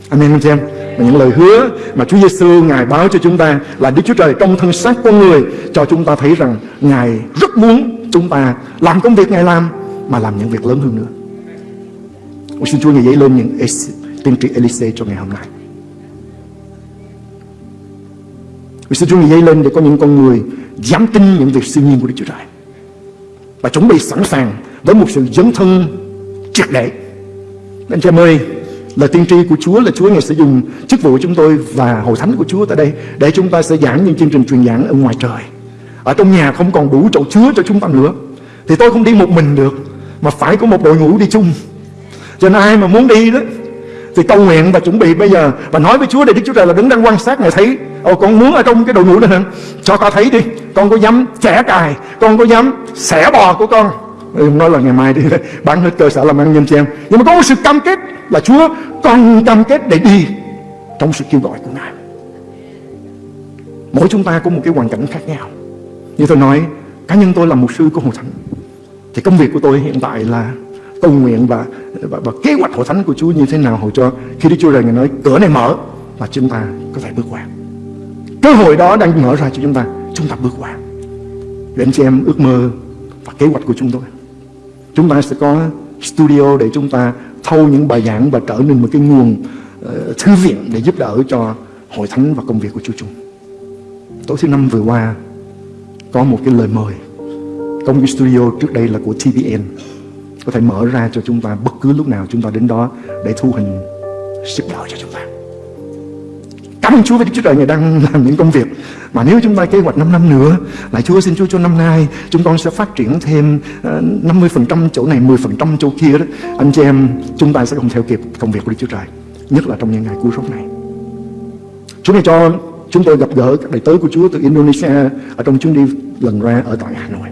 [SPEAKER 2] Amen anh chị em. Và những lời hứa mà Chúa Giêsu Ngài báo cho chúng ta là Đức Chúa Trời trong thân xác con người cho chúng ta thấy rằng Ngài rất muốn chúng ta làm công việc Ngài làm mà làm những việc lớn hơn nữa. Tôi xin Chúa Ngài dấy lên những tiên tri Elise cho ngày hôm nay. Vì xin Chúa Ngài dấy lên để có những con người dám tin những việc siêu nhiên của Đức Chúa Trời và chuẩn bị sẵn sàng với một sự dấn thân triệt để. Anh chị em ơi, Lời tiên tri của Chúa là Chúa Ngài sẽ dùng chức vụ của chúng tôi và hội thánh của Chúa tại đây để chúng ta sẽ giảng những chương trình truyền giảng ở ngoài trời. Ở trong nhà không còn đủ chỗ chứa cho chúng ta nữa. Thì tôi không đi một mình được mà phải có một đội ngũ đi chung. Cho nên ai mà muốn đi đó thì cầu nguyện và chuẩn bị bây giờ. Và nói với Chúa để Đức Chúa Trời là đứng đang quan sát Ngài thấy. Ồ con muốn ở trong cái đội ngũ đó Cho ta thấy đi Con có dám chẻ cài Con có dám xẻ bò của con. Nói là ngày mai đi bán hết cơ sở làm ăn nhân cho em nhưng mà có một sự cam kết là Chúa con cam kết để đi trong sự kêu gọi của Ngài. Mỗi chúng ta có một cái hoàn cảnh khác nhau. Như tôi nói cá nhân tôi là một sư của hội thánh. Thì công việc của tôi hiện tại là cầu nguyện và, và, và kế hoạch hội thánh của Chúa như thế nào hội cho khi Đức Chúa Trời Ngài nói cửa này mở và chúng ta có thể bước qua. Cơ hội đó đang mở ra cho chúng ta chúng ta bước qua. Để anh chị em ước mơ và kế hoạch của chúng tôi Chúng ta sẽ có studio để chúng ta thâu những bài giảng và trở nên một cái nguồn uh, thư viện để giúp đỡ cho hội thánh và công việc của Chúa chúng. Tối thứ năm vừa qua có một cái lời mời. Công cái studio trước đây là của TVN có thể mở ra cho chúng ta bất cứ lúc nào chúng ta đến đó để thu hình sức đỡ cho chúng ta. Cảm ơn Chúa vì Đức Chúa Trời Ngài đang làm những công việc. Mà nếu chúng ta kế hoạch 5 năm nữa, Lại Chúa xin Chúa cho năm nay, Chúng con sẽ phát triển thêm ờ, 50% chỗ này 10% chỗ kia đó. Anh chị em, chúng ta sẽ không theo kịp công việc của Đức Chúa Trời, Nhất là trong những ngày cuối rốt này. Chúa này cho chúng tôi gặp gỡ các đầy tớ của Chúa từ Indonesia Ở trong chuyến đi lần ra ở tại Hà Nội.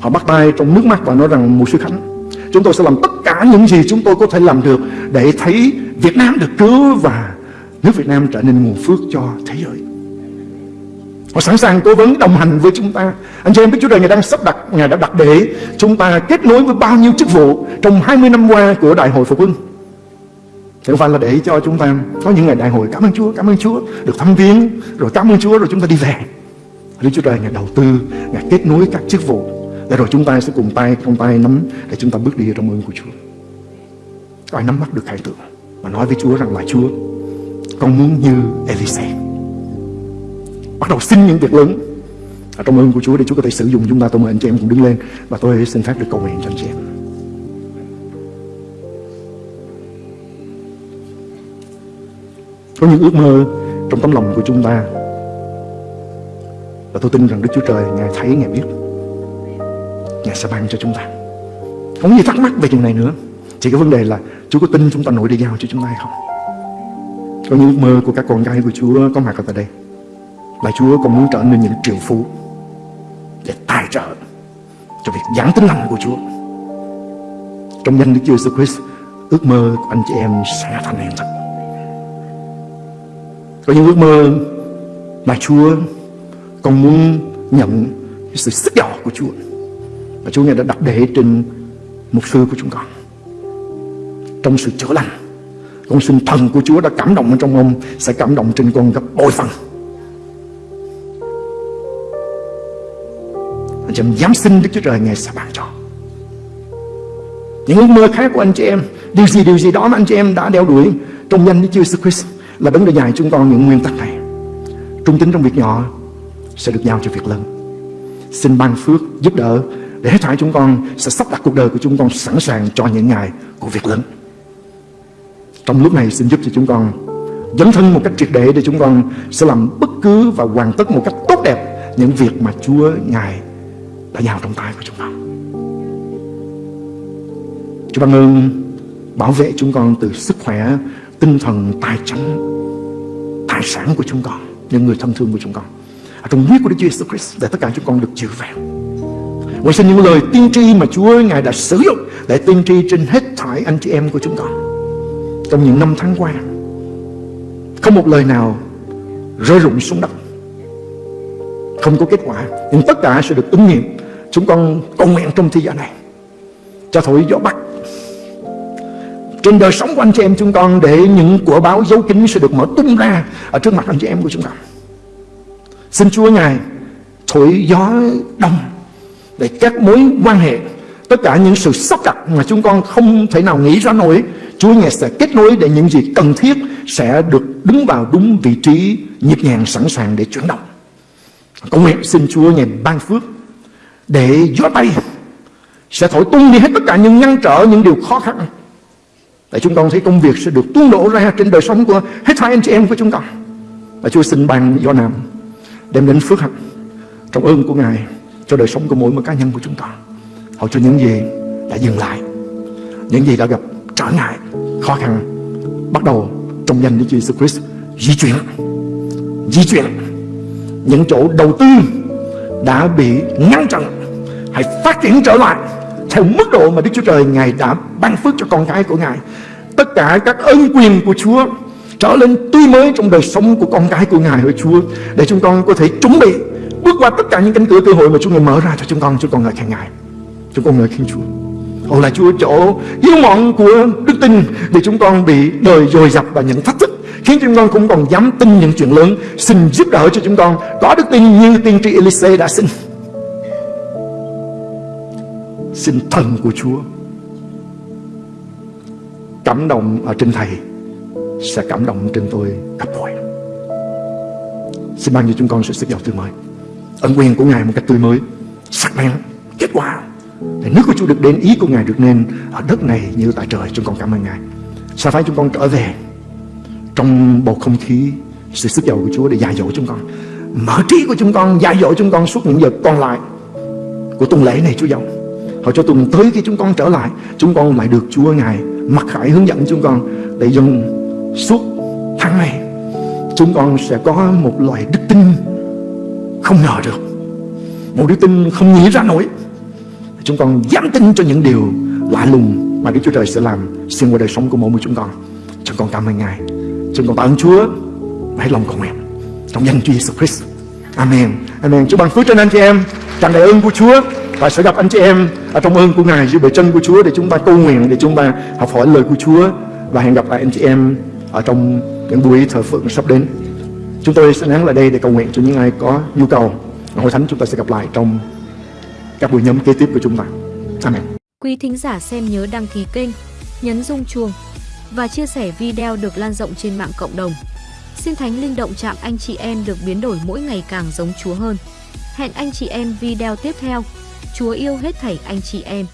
[SPEAKER 2] Họ bắt tay trong nước mắt và nói rằng một sư Khánh Chúng tôi sẽ làm tất cả những gì chúng tôi có thể làm được Để thấy Việt Nam được cứu và nước Việt Nam trở nên nguồn phước cho thế giới. Họ sẵn sàng cố vấn đồng hành với chúng ta. Anh chị em biết Chúa Trời Ngài đang sắp đặt, Ngài đã đặt để chúng ta kết nối với bao nhiêu chức vụ trong 20 năm qua của Đại hội Phục Hưng. Thì không phải là để cho chúng ta có những ngày đại hội cảm ơn Chúa, cảm ơn Chúa, được thăm viếng, rồi cảm ơn Chúa rồi chúng ta đi về. Đức Chúa Trời Ngài đầu tư, Ngài kết nối các chức vụ để rồi chúng ta sẽ cùng tay trong tay nắm để chúng ta bước đi trong ơn của Chúa. Có ai nắm bắt được khải tượng và nói với Chúa rằng là Chúa con muốn như Elise. Bắt đầu xin những việc lớn ở Trong ơn của Chúa để Chúa có thể sử dụng chúng ta Tôi mời anh chị em cùng đứng lên Và tôi xin phép được cầu nguyện cho anh chị em. Có những ước mơ trong tấm lòng của chúng ta. Và tôi tin rằng Đức Chúa Trời Ngài thấy, Ngài biết. Ngài sẽ ban cho chúng ta. Không gì thắc mắc về chuyện này nữa. Chỉ cái vấn đề là Chúa có tin chúng ta nổi đi giao cho chúng ta hay không. Có những ước mơ của các con gái của Chúa có mặt ở tại đây. Là Chúa còn muốn trở nên những triệu phú Để tài trợ cho việc giảng tính lành của Chúa. Trong danh Đức Chúa Jesus Christ, Ước mơ của anh chị em sẽ thành hiện thực. Có những ước mơ mà Chúa còn muốn nhận sự sức giỏ của Chúa. Và Chúa Ngài đã đặt để trên mục sư của chúng con. Trong sự chữa lành con xin thần của Chúa đã cảm động ở trong ông, Sẽ cảm động trên con gấp bội phần. Anh chị em dám xin Đức Chúa Trời, Ngài sẽ ban cho. Những ước mơ khác của anh chị em, Điều gì điều gì đó mà anh chị em đã đeo đuổi Trong danh Đức Chúa Jesus Christ Là vấn đề dài chúng con những nguyên tắc này. Trung tín trong việc nhỏ Sẽ được giao cho việc lớn. Xin ban phước, giúp đỡ để hết thảy chúng con sẽ sắp đặt cuộc đời của chúng con Sẵn sàng cho những ngày của việc lớn trong lúc này xin giúp cho chúng con dấn thân một cách triệt để để chúng con sẽ làm bất cứ và hoàn tất một cách tốt đẹp những việc mà Chúa Ngài đã giao trong tay của chúng con. Chúa ban ơn bảo vệ chúng con từ sức khỏe, tinh thần, tài chính, tài sản của chúng con, những người thân thương của chúng con. Ở trong huyết của Đức Chúa Jesus Christ để tất cả chúng con được chữa vẹn và xin những lời tiên tri mà Chúa Ngài đã sử dụng để tiên tri trên hết thảy anh chị em của chúng con trong những năm tháng qua, không một lời nào rơi rụng xuống đất. Không có kết quả, nhưng tất cả sẽ được ứng nghiệm. Chúng con cầu nguyện trong thi gian này. Cho thổi gió bắc trên đời sống của anh chị em chúng con để những của báo dấu kín sẽ được mở tung ra ở trước mặt anh chị em của chúng con. Xin Chúa Ngài thổi gió đông để các mối quan hệ, tất cả những sự sắp đặt mà chúng con không thể nào nghĩ ra nổi, Chúa Ngài sẽ kết nối để những gì cần thiết sẽ được đứng vào đúng vị trí nhịp nhàng sẵn sàng để chuyển động. Cầu nguyện xin Chúa Ngài ban phước để gió tay sẽ thổi tung đi hết tất cả những ngăn trở, những điều khó khăn. Để chúng con thấy công việc sẽ được tuôn đổ ra trên đời sống của hết thảy anh chị em của chúng con. Và Chúa xin ban gió nam đem đến phước hạnh trong ơn của Ngài cho đời sống của mỗi một cá nhân của chúng ta. Hầu cho những gì đã dừng lại, những gì đã gặp trở ngại, khó khăn, bắt đầu trong danh Đức Chúa Jesus Christ di chuyển di chuyển. Những chỗ đầu tư đã bị ngăn chặn hãy phát triển trở lại theo mức độ mà Đức Chúa Trời Ngài đã ban phước cho con cái của Ngài. Tất cả các ân quyền của Chúa trở lên tươi mới trong đời sống của con cái của Ngài hỡi Chúa để chúng con có thể chuẩn bị bước qua tất cả những cánh cửa cơ hội mà Chúa Ngài mở ra cho chúng con chúng con ngợi khen Ngài. Chúng con ngợi khen Chúa. Ồ là Chúa chỗ yếu mọn của đức tin Để chúng con bị đời dồi dập và những thách thức, Khiến chúng con cũng còn dám tin những chuyện lớn. Xin giúp đỡ cho chúng con Có đức tin như tiên tri Elise đã xin. Xin thần của Chúa Cảm động ở trên Thầy, Sẽ cảm động trên tôi gấp bội. Xin ban cho chúng con sự sức giàu tươi mới. Ân quyền của Ngài một cách tươi mới, Sắc bén, Kết quả. Để nước của Chúa được đến, ý của Ngài được nên ở đất này như tại trời. Chúng con cảm ơn Ngài. Sao phải chúng con trở về trong bầu không khí sự sức giàu của Chúa để dạy dỗ chúng con? Mở trí của chúng con, dạy dỗ chúng con suốt những giờ còn lại của tuần lễ này, Chúa giàu họ cho tuần tới khi chúng con trở lại, chúng con lại được Chúa Ngài mặc khải hướng dẫn chúng con để dùng suốt tháng này, chúng con sẽ có một loại đức tin không ngờ được một đức tin không nghĩ ra nổi Chúng con dám tin cho những điều lạ lùng mà Đức Chúa Trời sẽ làm xuyên qua đời sống của mỗi người chúng con. Chúng con cảm ơn Ngài. Chúng con tạ ơn Chúa và hết lòng cầu nguyện trong danh Chúa Jesus Christ. Amen. Amen. Chúa ban phước trên anh chị em, tràn đầy ơn của Chúa và sẽ gặp anh chị em ở trong ơn của Ngài dưới bề chân của Chúa để chúng ta cầu nguyện để chúng ta học hỏi lời của Chúa và hẹn gặp lại anh chị em ở trong những buổi thờ phượng sắp đến. Chúng tôi sẽ nắng lại đây để cầu nguyện cho những ai có nhu cầu. Hội thánh chúng ta sẽ gặp lại trong các buổi nhóm kế tiếp của chúng ta. Amen.
[SPEAKER 3] Quý thính giả xem nhớ đăng ký kênh, nhấn rung chuông và chia sẻ video được lan rộng trên mạng cộng đồng. Xin Thánh Linh động chạm anh chị em được biến đổi mỗi ngày càng giống Chúa hơn. Hẹn anh chị em video tiếp theo. Chúa yêu hết thảy anh chị em.